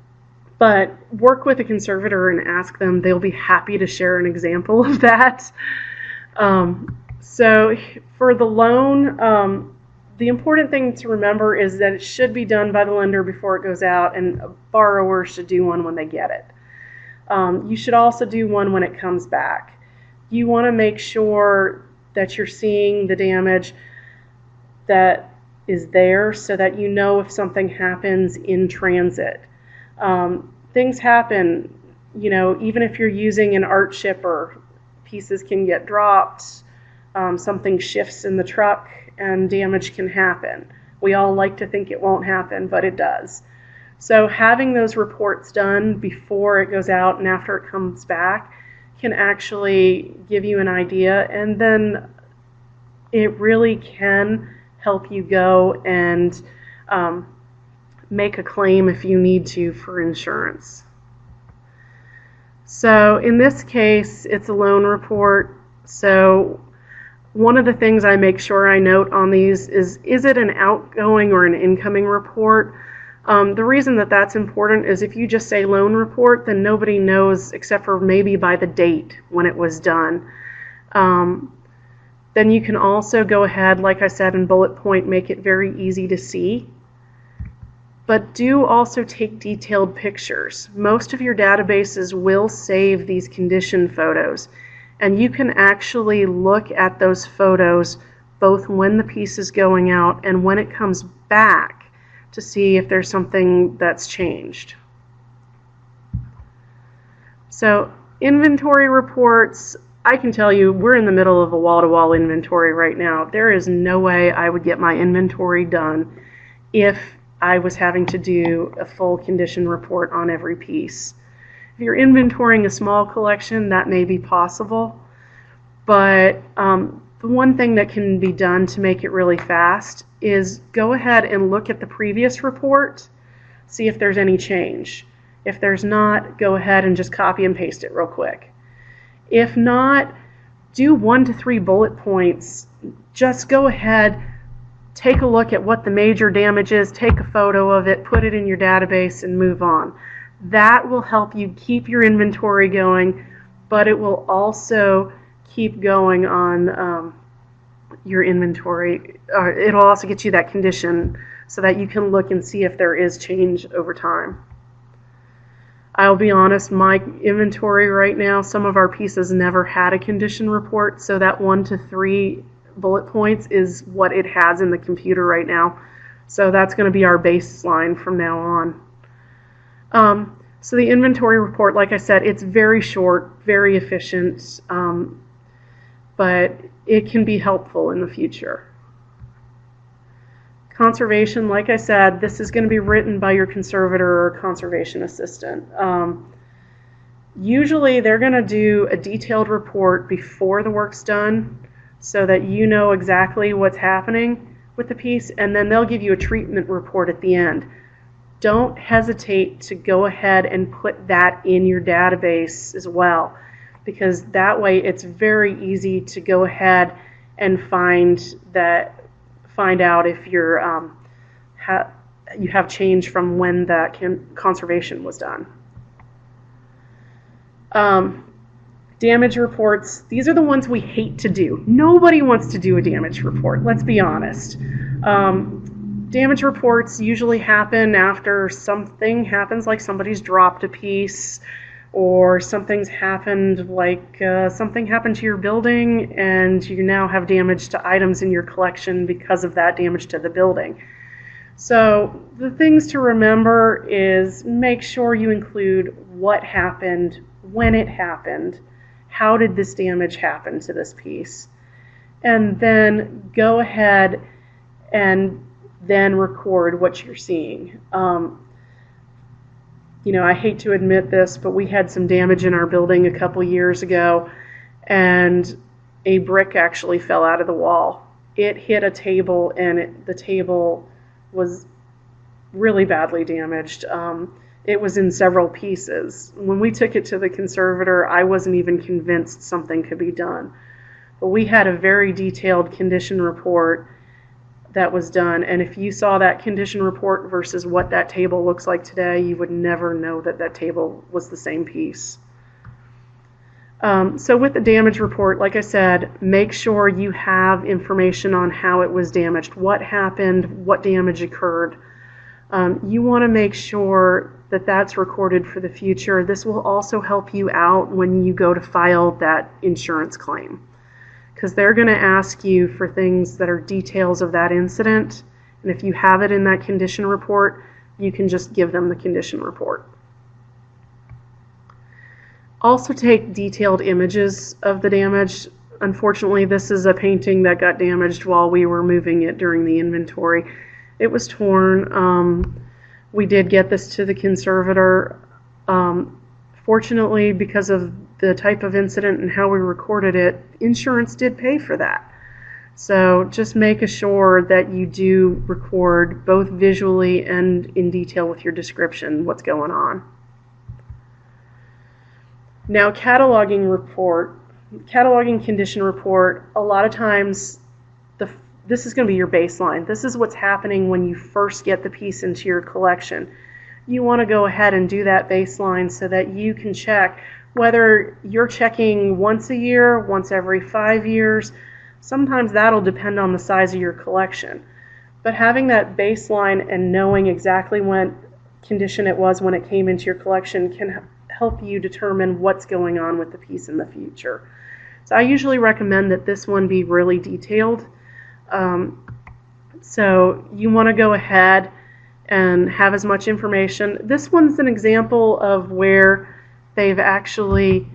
but work with a conservator and ask them. They'll be happy to share an example of that. Um, so for the loan, um, the important thing to remember is that it should be done by the lender before it goes out, and a borrower should do one when they get it. Um, you should also do one when it comes back. You want to make sure that you're seeing the damage that is there so that you know if something happens in transit. Um, things happen, you know, even if you're using an art shipper, pieces can get dropped, um, something shifts in the truck, and damage can happen. We all like to think it won't happen, but it does. So having those reports done before it goes out and after it comes back can actually give you an idea, and then it really can help you go and um, make a claim if you need to for insurance. So in this case, it's a loan report. So one of the things I make sure I note on these is, is it an outgoing or an incoming report? Um, the reason that that's important is if you just say loan report, then nobody knows except for maybe by the date when it was done. Um, then you can also go ahead, like I said, in bullet point, make it very easy to see. But do also take detailed pictures. Most of your databases will save these condition photos, and you can actually look at those photos both when the piece is going out and when it comes back to see if there's something that's changed. So inventory reports, I can tell you we're in the middle of a wall-to-wall inventory right now. There is no way I would get my inventory done if I was having to do a full condition report on every piece. If you're inventorying a small collection, that may be possible, but um, the one thing that can be done to make it really fast is go ahead and look at the previous report, see if there's any change. If there's not, go ahead and just copy and paste it real quick. If not, do one to three bullet points. Just go ahead, take a look at what the major damage is, take a photo of it, put it in your database, and move on. That will help you keep your inventory going, but it will also keep going on um, your inventory. Uh, it'll also get you that condition so that you can look and see if there is change over time. I'll be honest, my inventory right now, some of our pieces never had a condition report, so that one to three bullet points is what it has in the computer right now. So that's going to be our baseline from now on. Um, so the inventory report, like I said, it's very short, very efficient, um, but it can be helpful in the future. Conservation, like I said, this is going to be written by your conservator or conservation assistant. Um, usually they're going to do a detailed report before the work's done so that you know exactly what's happening with the piece, and then they'll give you a treatment report at the end. Don't hesitate to go ahead and put that in your database as well, because that way it's very easy to go ahead and find that find out if you're um, ha you have change from when that conservation was done. Um, damage reports, these are the ones we hate to do. Nobody wants to do a damage report, let's be honest. Um, damage reports usually happen after something happens, like somebody's dropped a piece, or something's happened, like uh, something happened to your building and you now have damage to items in your collection because of that damage to the building. So, the things to remember is make sure you include what happened, when it happened, how did this damage happen to this piece, and then go ahead and then record what you're seeing. Um, you know, I hate to admit this, but we had some damage in our building a couple years ago, and a brick actually fell out of the wall. It hit a table, and it, the table was really badly damaged. Um, it was in several pieces. When we took it to the conservator, I wasn't even convinced something could be done. But we had a very detailed condition report that was done. And if you saw that condition report versus what that table looks like today, you would never know that that table was the same piece. Um, so with the damage report, like I said, make sure you have information on how it was damaged, what happened, what damage occurred. Um, you want to make sure that that's recorded for the future. This will also help you out when you go to file that insurance claim because they're going to ask you for things that are details of that incident. And if you have it in that condition report, you can just give them the condition report. Also take detailed images of the damage. Unfortunately, this is a painting that got damaged while we were moving it during the inventory. It was torn. Um, we did get this to the conservator. Um, fortunately, because of the type of incident and how we recorded it, insurance did pay for that. So just make sure that you do record both visually and in detail with your description what's going on. Now, cataloging report, cataloging condition report, a lot of times the, this is going to be your baseline. This is what's happening when you first get the piece into your collection. You want to go ahead and do that baseline so that you can check whether you're checking once a year, once every five years, sometimes that'll depend on the size of your collection. But having that baseline and knowing exactly what condition it was when it came into your collection can help you determine what's going on with the piece in the future. So I usually recommend that this one be really detailed. Um, so you want to go ahead and have as much information. This one's an example of where they've actually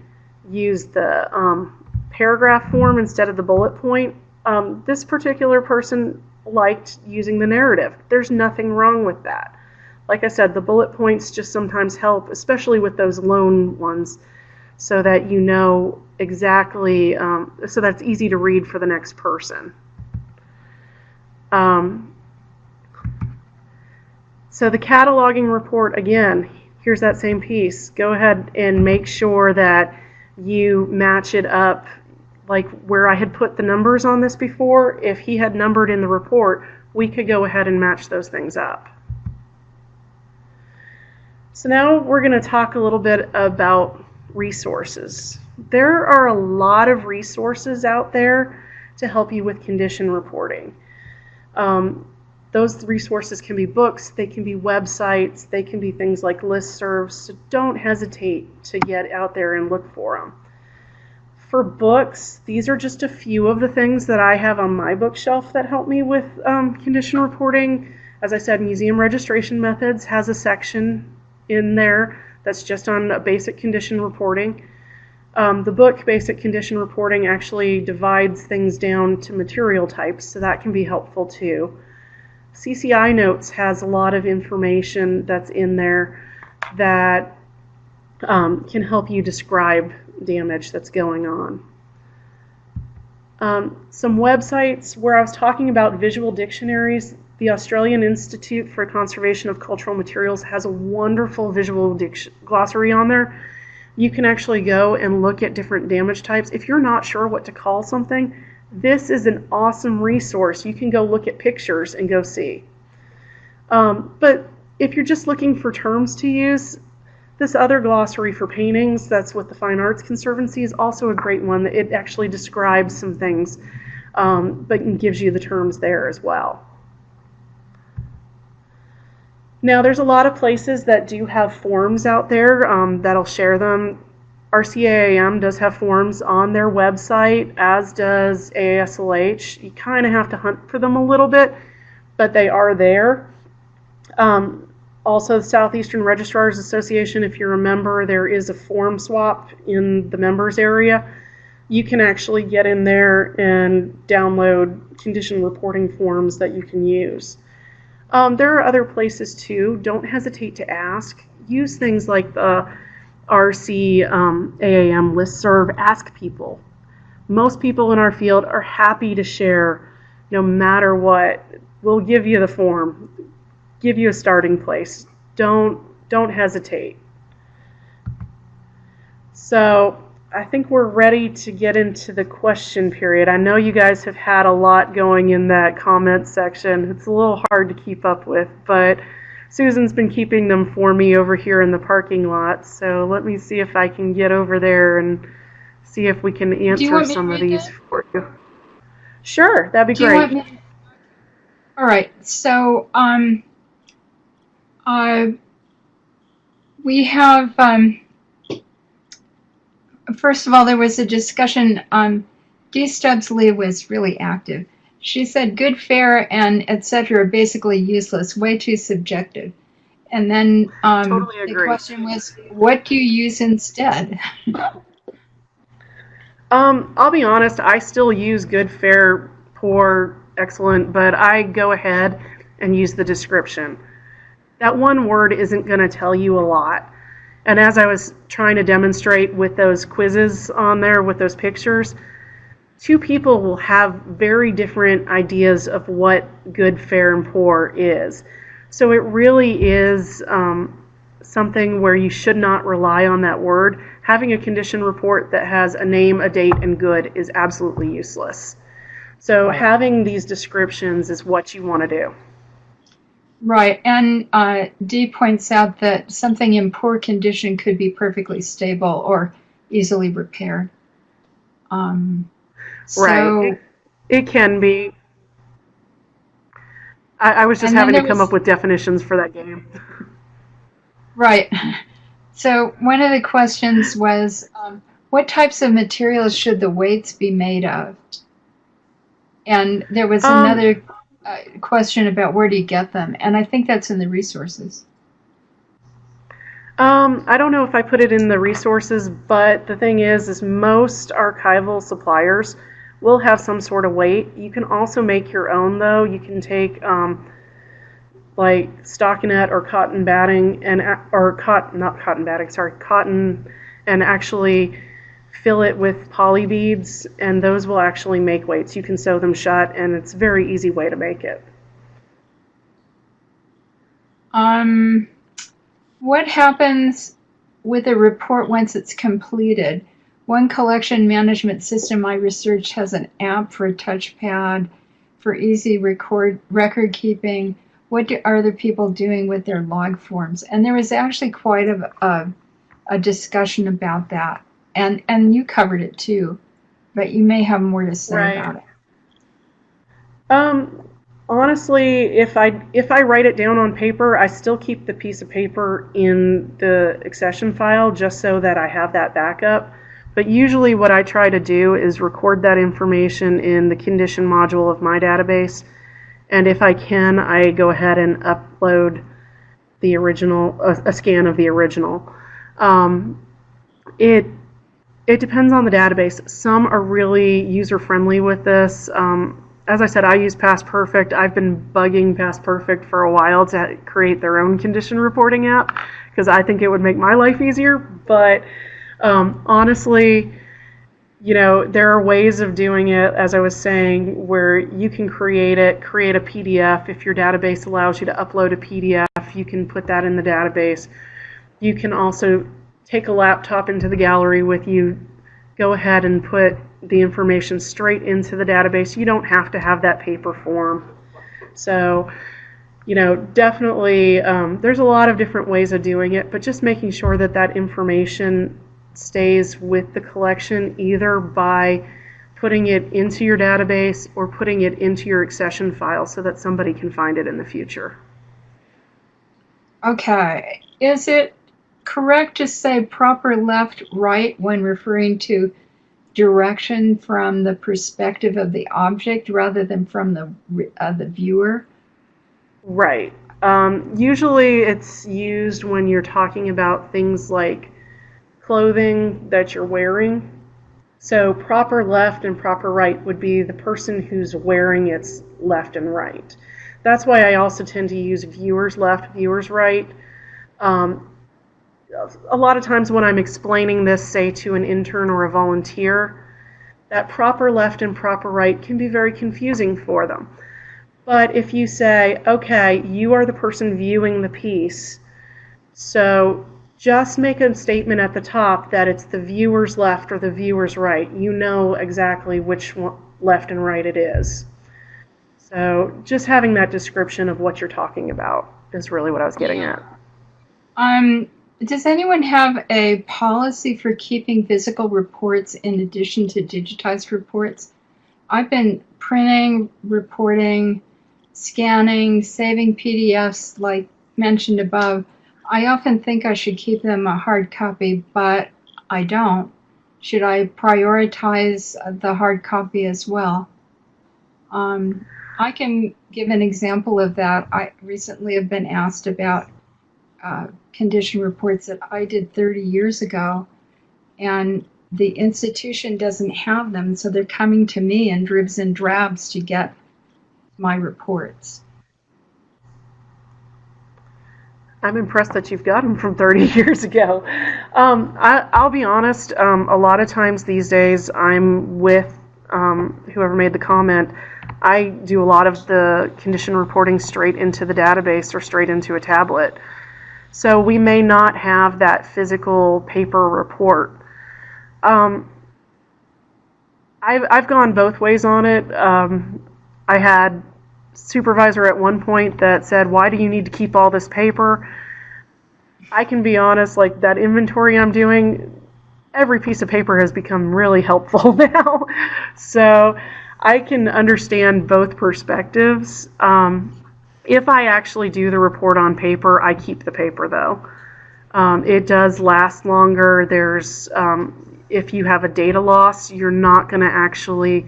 used the um, paragraph form instead of the bullet point. Um, this particular person liked using the narrative. There's nothing wrong with that. Like I said, the bullet points just sometimes help, especially with those loan ones, so that you know exactly, um, so that's easy to read for the next person. Um, so the cataloging report, again, here's that same piece. Go ahead and make sure that you match it up like where I had put the numbers on this before, if he had numbered in the report, we could go ahead and match those things up. So now we're going to talk a little bit about resources. There are a lot of resources out there to help you with condition reporting. Um, those resources can be books, they can be websites, they can be things like listservs. So don't hesitate to get out there and look for them. For books, these are just a few of the things that I have on my bookshelf that help me with um, condition reporting. As I said, Museum Registration Methods has a section in there that's just on basic condition reporting. Um, the book, Basic Condition Reporting, actually divides things down to material types, so that can be helpful too. CCI Notes has a lot of information that's in there that um, can help you describe damage that's going on. Um, some websites where I was talking about visual dictionaries, the Australian Institute for Conservation of Cultural Materials has a wonderful visual glossary on there. You can actually go and look at different damage types. If you're not sure what to call something, this is an awesome resource. You can go look at pictures and go see. Um, but if you're just looking for terms to use, this other glossary for paintings, that's with the Fine Arts Conservancy, is also a great one. It actually describes some things, um, but gives you the terms there as well. Now, there's a lot of places that do have forms out there um, that'll share them. RCAAM does have forms on their website, as does AASLH. You kind of have to hunt for them a little bit, but they are there. Um, also, the Southeastern Registrars Association, if you remember, there is a form swap in the members area. You can actually get in there and download condition reporting forms that you can use. Um, there are other places too. Don't hesitate to ask. Use things like the RC um, AAM listserv. Ask people. Most people in our field are happy to share no matter what. We'll give you the form, give you a starting place. Don't, don't hesitate. So I think we're ready to get into the question period. I know you guys have had a lot going in that comment section. It's a little hard to keep up with, but Susan's been keeping them for me over here in the parking lot. So let me see if I can get over there and see if we can answer want me to some of these that? for you. Sure, that'd be Do great. me? All right. So, um, uh, we have, um, first of all, there was a discussion, um, D. Stubbs Lee was really active. She said good, fair, and etc. are basically useless, way too subjective. And then, um, Totally the question was, what do you use instead? Um, I'll be honest, I still use good, fair, poor, excellent, but I go ahead and use the description. That one word isn't going to tell you a lot. And as I was trying to demonstrate with those quizzes on there with those pictures, two people will have very different ideas of what good, fair, and poor is. So it really is um, something where you should not rely on that word. Having a condition report that has a name, a date, and good is absolutely useless. So having these descriptions is what you want to do. Right, and uh, Dee points out that something in poor condition could be perfectly stable or easily repaired. Um, so, Right. It, it can be. I, I was just having to come was- up with definitions for that game. right. So one of the questions was, um, what types of materials should the weights be made of? And there was Um, another uh, question about where do you get them, and I think that's in the resources. Um, I don't know if I put it in the resources, but the thing is, is most archival suppliers will have some sort of weight. You can also make your own, though. You can take um, like stockinette or cotton batting and or cotton, not cotton batting, sorry, cotton, and actually fill it with poly beads, and those will actually make weights. You can sew them shut, and it's a very easy way to make it. Um, what happens with a report once it's completed? One collection management system I researched has an app for a touchpad for easy record record keeping. What do, are other people doing with their log forms? And there was actually quite a, a, a discussion about that, and and you covered it too, but you may have more to say Right. about it. Um, honestly, if I if I write it down on paper, I still keep the piece of paper in the accession file just so that I have that backup. But usually what I try to do is record that information in the condition module of my database. And if I can, I go ahead and upload the original, a, a scan of the original. Um, it it depends on the database. Some are really user friendly with this. Um, as I said, I use Past Perfect. I've been bugging Past Perfect for a while to create their own condition reporting app because I think it would make my life easier. But um, honestly, you know, there are ways of doing it, as I was saying, where you can create it, create a PDF. If your database allows you to upload a PDF, you can put that in the database. You can also take a laptop into the gallery with you, go ahead and put the information straight into the database. You don't have to have that paper form. So, you know, definitely um, there's a lot of different ways of doing it, but just making sure that that information stays with the collection either by putting it into your database or putting it into your accession file so that somebody can find it in the future. Okay. Is it correct to say proper left, right when referring to direction from the perspective of the object rather than from the uh, the viewer? Right. Um, usually it's used when you're talking about things like clothing that you're wearing. So proper left and proper right would be the person who's wearing its left and right. That's why I also tend to use viewers left, viewers right. Um, a lot of times when I'm explaining this, say to an intern or a volunteer, that proper left and proper right can be very confusing for them. But if you say, okay, you are the person viewing the piece, so just make a statement at the top that it's the viewer's left or the viewer's right. You know exactly which one, left and right it is. So just having that description of what you're talking about is really what I was getting at. Um, does anyone have a policy for keeping physical reports in addition to digitized reports? I've been printing, reporting, scanning, saving PDFs like mentioned above. I often think I should keep them a hard copy, but I don't. Should I prioritize the hard copy as well? Um, I can give an example of that. I recently have been asked about uh, condition reports that I did 30 years ago, and the institution doesn't have them, so they're coming to me in dribs and drabs to get my reports. I'm impressed that you've got them from 30 years ago. Um, I, will be honest, um, a lot of times these days I'm with um, whoever made the comment. I do a lot of the condition reporting straight into the database or straight into a tablet. So we may not have that physical paper report. Um, I've, I've gone both ways on it. Um, I had supervisor at one point that said, why do you need to keep all this paper? I can be honest, like that inventory I'm doing, every piece of paper has become really helpful now. so I can understand both perspectives. Um, if I actually do the report on paper, I keep the paper though. Um, it does last longer. There's, um, if you have a data loss, you're not going to actually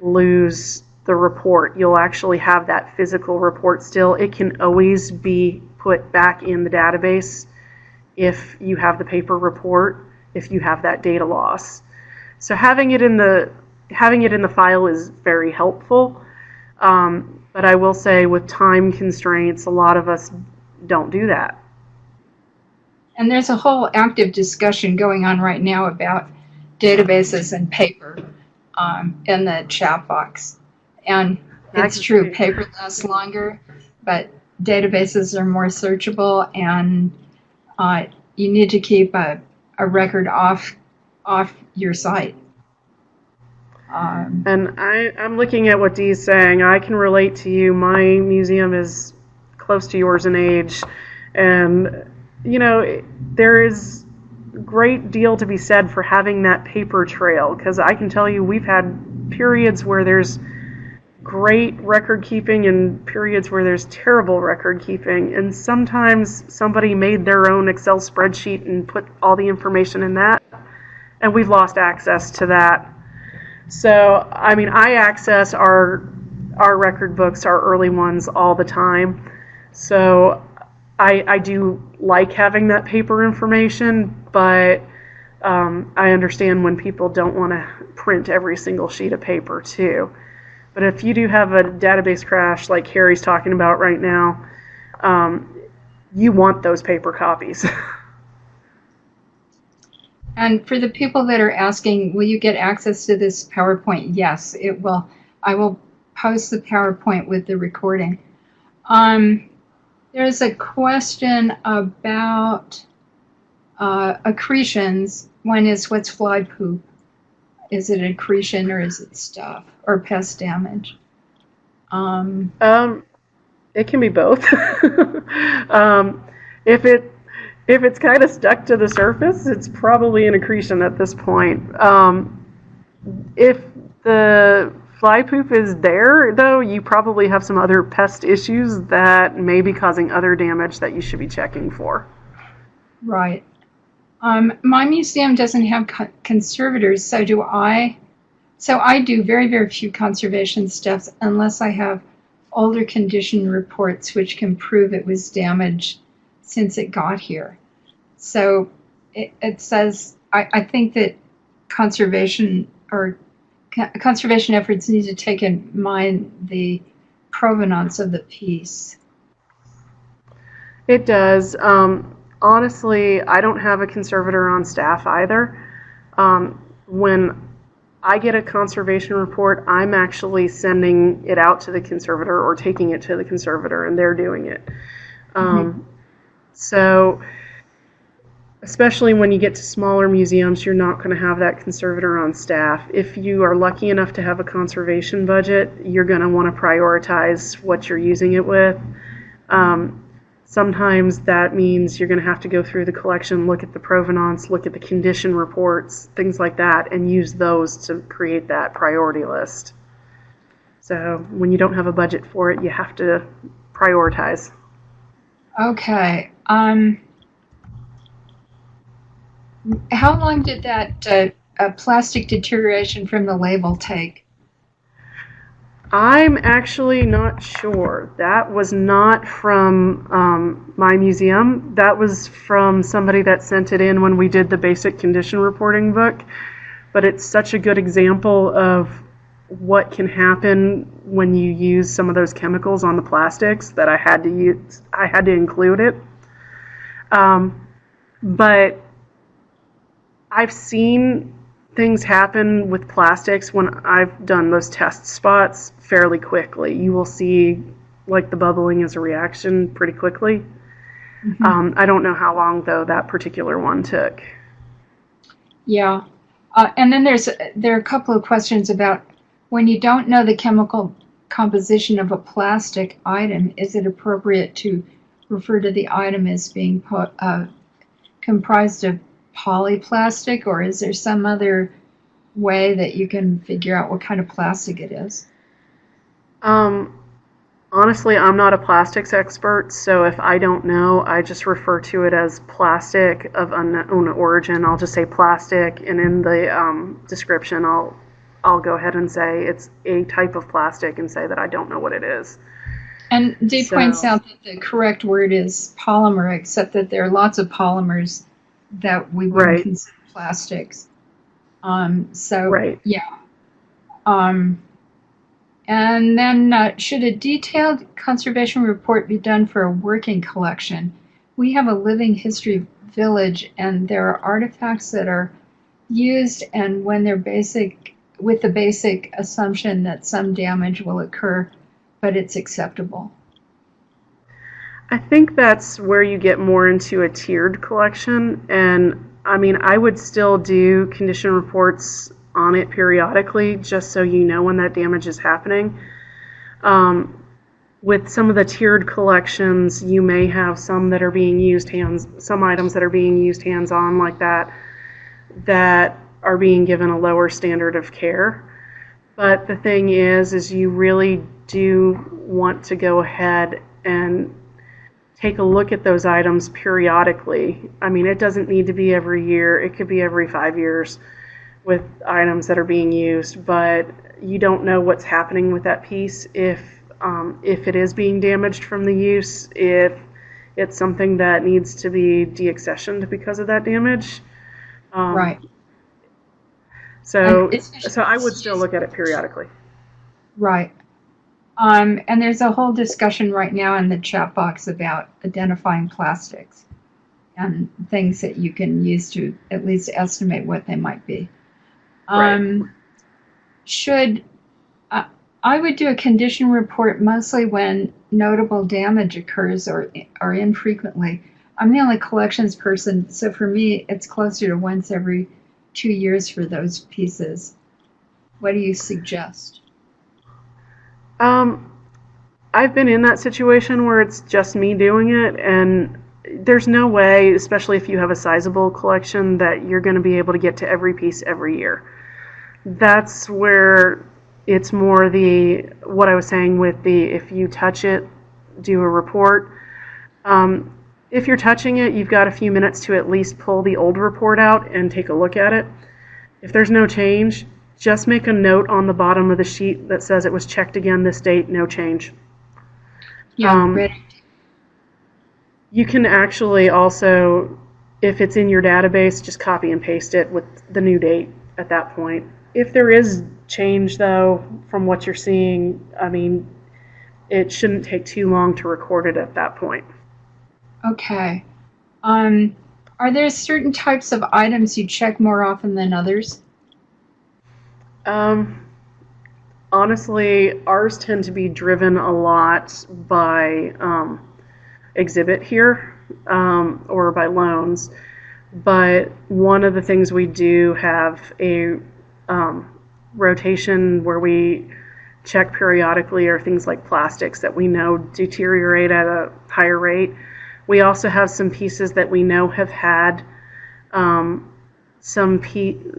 lose the report. You'll actually have that physical report still. It can always be put back in the database if you have the paper report, if you have that data loss. So having it in the having it in the file is very helpful. Um, but I will say, with time constraints, a lot of us don't do that. And there's a whole active discussion going on right now about databases and paper um, in the chat box. And it's true, paper lasts longer, but databases are more searchable, and uh, you need to keep a, a record off off your site. Um, and I, I'm looking at what Dee's saying. I can relate to you. My museum is close to yours in age, and you know there is great deal to be said for having that paper trail because I can tell you we've had periods where there's great record keeping and periods where there's terrible record keeping and sometimes somebody made their own Excel spreadsheet and put all the information in that and we've lost access to that so, I mean, I access our our record books, our early ones, all the time. So, I I do like having that paper information, but um, I understand when people don't want to print every single sheet of paper too. But if you do have a database crash like Harry's talking about right now, um, you want those paper copies. And for the people that are asking, will you get access to this PowerPoint? Yes, it will. I will post the PowerPoint with the recording. Um, there's a question about uh, accretions. One is what's fly poop? Is it accretion or is it stuff or pest damage? Um, um it can be both. um, if it if it's kind of stuck to the surface, it's probably an accretion at this point. Um, if the fly poop is there, though, you probably have some other pest issues that may be causing other damage that you should be checking for. Right. Um, my museum doesn't have co- conservators, so do I. So I do very, very few conservation steps unless I have older condition reports which can prove it was damaged since it got here. So it, it says, I, I think that conservation or co- conservation efforts need to take in mind the provenance of the piece. It does. Um, honestly, I don't have a conservator on staff either. Um, when I get a conservation report, I'm actually sending it out to the conservator or taking it to the conservator, and they're doing it. Um, So, especially when you get to smaller museums, you're not going to have that conservator on staff. If you are lucky enough to have a conservation budget, you're going to want to prioritize what you're using it with. Um, sometimes that means you're going to have to go through the collection, look at the provenance, look at the condition reports, things like that, and use those to create that priority list. So when you don't have a budget for it, you have to prioritize. Okay. Um, how long did that uh, uh, plastic deterioration from the label take? I'm actually not sure. That was not from um, my museum. That was from somebody that sent it in when we did the basic condition reporting book. But it's such a good example of what can happen when you use some of those chemicals on the plastics that I had to use. I had to include it. Um, but I've seen things happen with plastics when I've done those test spots fairly quickly. You will see like the bubbling as a reaction pretty quickly. Mhm. Um, I don't know how long though that particular one took. Yeah. Uh, and then there's there are a couple of questions about when you don't know the chemical composition of a plastic item, is it appropriate to refer to the item as being po- uh, comprised of polyplastic, or is there some other way that you can figure out what kind of plastic it is? Um, honestly, I'm not a plastics expert, so if I don't know, I just refer to it as plastic of unknown origin. I'll just say plastic, and in the um, description, I'll I'll go ahead and say it's a type of plastic and say that I don't know what it is. And Dee So- points out that the correct word is polymer, except that there are lots of polymers that we wouldn't Right. consider plastics. Um, so Right. yeah. Um, and then uh, should a detailed conservation report be done for a working collection? We have a living history village, and there are artifacts that are used, and when they're basic, with the basic assumption that some damage will occur, but it's acceptable. I think that's where you get more into a tiered collection. And I mean, I would still do condition reports on it periodically just so you know when that damage is happening. Um, with some of the tiered collections, you may have some that are being used hands, some items that are being used hands on like that, that are being given a lower standard of care. But the thing is, is you really do want to go ahead and take a look at those items periodically. I mean, it doesn't need to be every year, it could be every five years with items that are being used, but you don't know what's happening with that piece if um, if it is being damaged from the use, if it's something that needs to be deaccessioned because of that damage. Um, Right. So, so I would still look at it periodically. Right. Um, and there's a whole discussion right now in the chat box about identifying plastics and things that you can use to at least estimate what they might be. Um, Should I I would do a condition report mostly when notable damage occurs or or infrequently. I'm the only collections person, so for me, it's closer to once every two years for those pieces. What do you suggest? Um, I've been in that situation where it's just me doing it, and there's no way, especially if you have a sizable collection, that you're going to be able to get to every piece every year. That's where it's more the what I was saying with the if you touch it, do a report. Um, if you're touching it, you've got a few minutes to at least pull the old report out and take a look at it. If there's no change, just make a note on the bottom of the sheet that says it was checked again this date, no change. Yeah, Um. You can actually also, if it's in your database, just copy and paste it with the new date at that point. If there is change, though, from what you're seeing, I mean, it shouldn't take too long to record it at that point. Okay. Um, are there certain types of items you check more often than others? Um, honestly, ours tend to be driven a lot by um, exhibit here um, or by loans. But one of the things we do have a um, rotation where we check periodically are things like plastics that we know deteriorate at a higher rate. We also have some pieces that we know have had um, some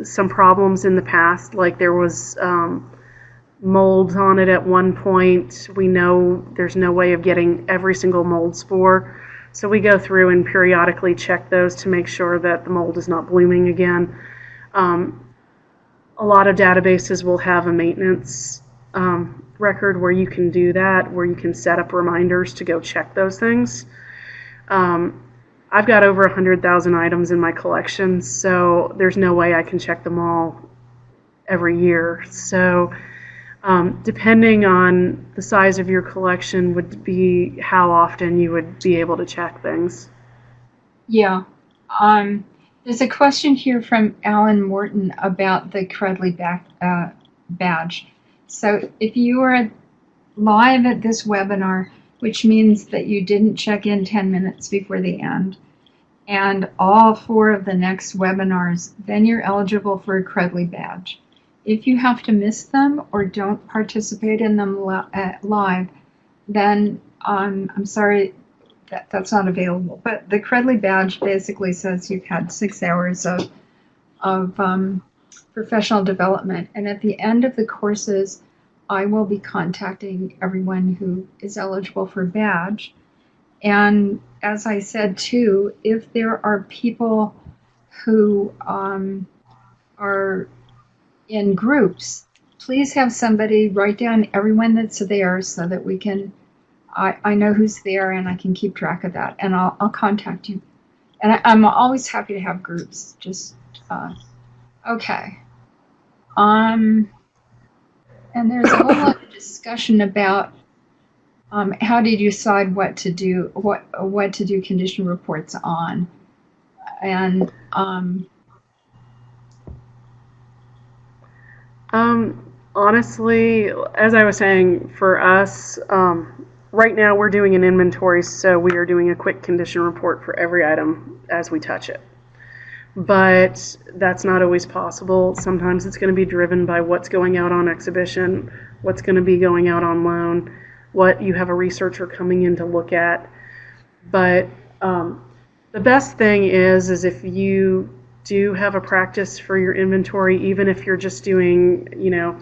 some problems in the past. Like there was um, mold on it at one point. We know there's no way of getting every single mold spore. So we go through and periodically check those to make sure that the mold is not blooming again. Um, a lot of databases will have a maintenance um, record where you can do that, where you can set up reminders to go check those things. Um, I've got over 100,000 items in my collection, so there's no way I can check them all every year. So, um, depending on the size of your collection, would be how often you would be able to check things. Yeah. Um, there's a question here from Alan Morton about the Credly back, uh, badge. So if you are live at this webinar, which means that you didn't check in 10 minutes before the end, and all four of the next webinars, then you're eligible for a Credly badge. If you have to miss them or don't participate in them uh, live, then um, I'm sorry, that, that's not available. But the Credly badge basically says you've had six hours of, of um, professional development. And at the end of the courses, I will be contacting everyone who is eligible for badge. And as I said too, if there are people who um, are in groups, please have somebody write down everyone that's there so that we can I, I know who's there and I can keep track of that and I'll, I'll contact you. And I, I'm always happy to have groups. Just, uh, okay. Um, and there's a whole lot of discussion about um, how did you decide what to do, what, what to do condition reports on. And um, Um, honestly, as I was saying, for us, um, right now we're doing an inventory, so we are doing a quick condition report for every item as we touch it. But that's not always possible. Sometimes it's going to be driven by what's going out on exhibition, what's going to be going out on loan, what you have a researcher coming in to look at. But um, the best thing is, is if you do have a practice for your inventory, even if you're just doing, you know,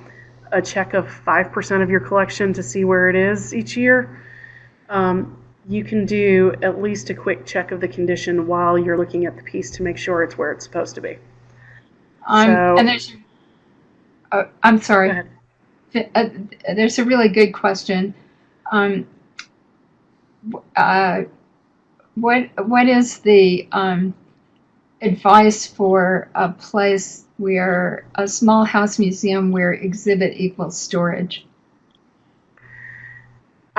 a check of 5% of your collection to see where it is each year, um, you can do at least a quick check of the condition while you're looking at the piece to make sure it's where it's supposed to be. um, So- and there's, uh, I'm sorry. Uh, there's a really good question. Um, uh, what what is the um, advice for a place where a small house museum where exhibit equals storage?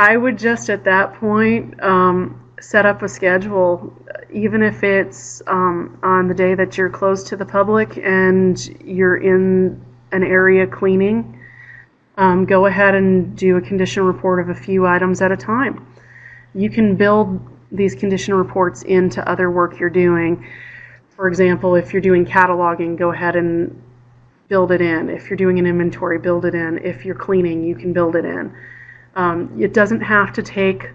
I would just at that point um, set up a schedule, even if it's um, on the day that you're closed to the public and you're in an area cleaning. Um, go ahead and do a condition report of a few items at a time. You can build these condition reports into other work you're doing. For example, if you're doing cataloging, go ahead and build it in. If you're doing an inventory, build it in. If you're cleaning, you can build it in. Um, it doesn't have to take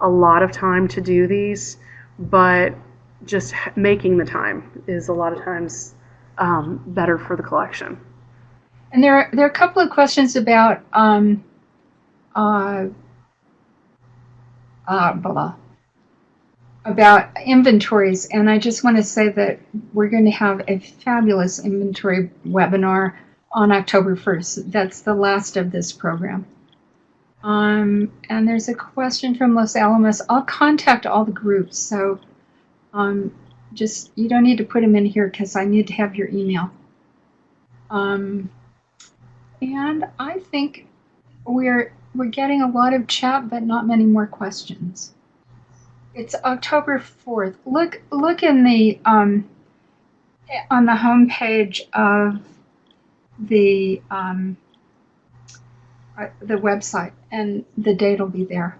a lot of time to do these, but just making the time is a lot of times um, better for the collection. And there are, there are a couple of questions about um, uh, uh, blah, about inventories. And I just want to say that we're going to have a fabulous inventory webinar on October 1st. That's the last of this program. Um, and there's a question from Los Alamos. I'll contact all the groups. So um, just, you don't need to put them in here because I need to have your email. Um, and I think we're we're getting a lot of chat, but not many more questions. It's October fourth. Look look in the um, on the home page of the um, the website, and the date will be there.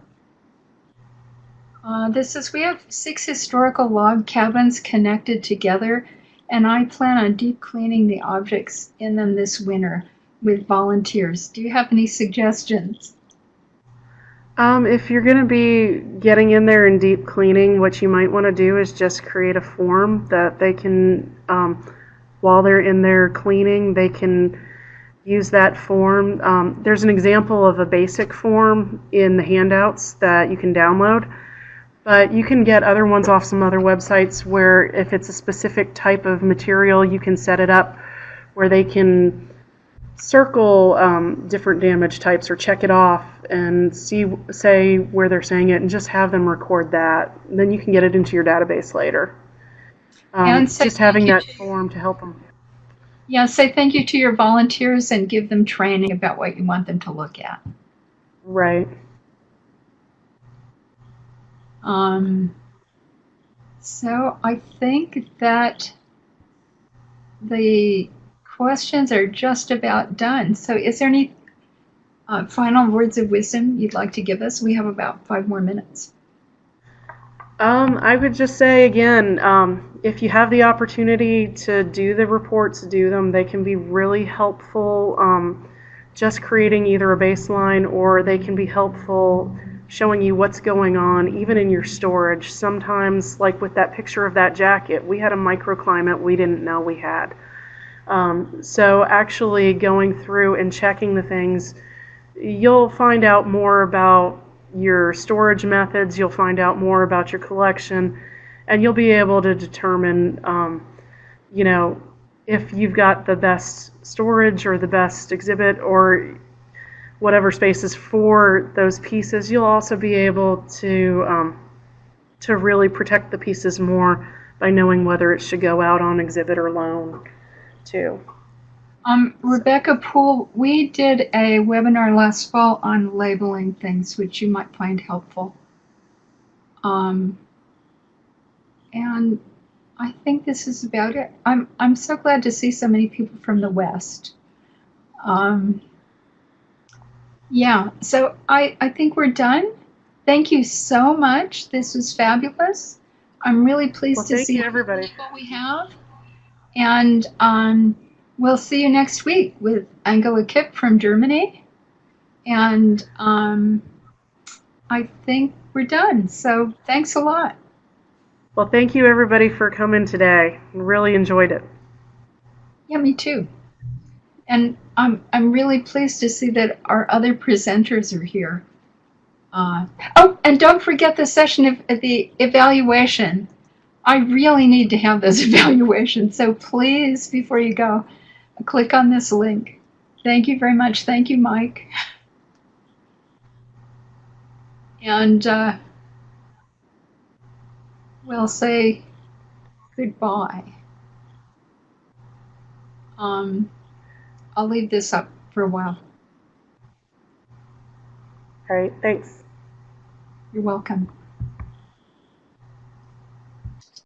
Uh, this is we have six historical log cabins connected together, and I plan on deep cleaning the objects in them this winter with volunteers. Do you have any suggestions? Um, if you're going to be getting in there and deep cleaning, what you might want to do is just create a form that they can, um, while they're in there cleaning, they can use that form. Um, there's an example of a basic form in the handouts that you can download, but you can get other ones off some other websites where if it's a specific type of material, you can set it up where they can circle um, different damage types or check it off and see say where they're saying it and just have them record that. And then you can get it into your database later. Um, And say just having that form to help them Yeah, say thank you to your volunteers and give them training about what you want them to look at. right Um, so I think that the questions are just about done. So is there any uh, final words of wisdom you'd like to give us? We have about five more minutes. Um, I would just say again, um, if you have the opportunity to do the reports, do them. They can be really helpful. Um, just creating either a baseline or they can be helpful showing you what's going on, even in your storage. Sometimes, like with that picture of that jacket, we had a microclimate we didn't know we had. Um, so actually going through and checking the things, you'll find out more about your storage methods, you'll find out more about your collection, and you'll be able to determine, um, you know, if you've got the best storage or the best exhibit or whatever spaces for those pieces. You'll also be able to um, to really protect the pieces more by knowing whether it should go out on exhibit or loan, too. Um, Rebecca Poole, we did a webinar last fall on labeling things, which you might find helpful. Um, and I think this is about it. I'm, I'm so glad to see so many people from the West. Um, yeah, so I, I think we're done. Thank you so much. This was fabulous. I'm really pleased Well, to see you, everybody. people we have. And um, we'll see you next week with Angela Kipp from Germany. And um, I think we're done. So thanks a lot. Well, thank you, everybody, for coming today. Really enjoyed it. Yeah, me too. And I'm I'm really pleased to see that our other presenters are here. Uh, oh, and don't forget the session of of the evaluation. I really need to have those evaluations. So please, before you go, click on this link. Thank you very much. Thank you, Mike. And uh, we'll say goodbye. Um, I'll leave this up for a while. All right, thanks. You're welcome.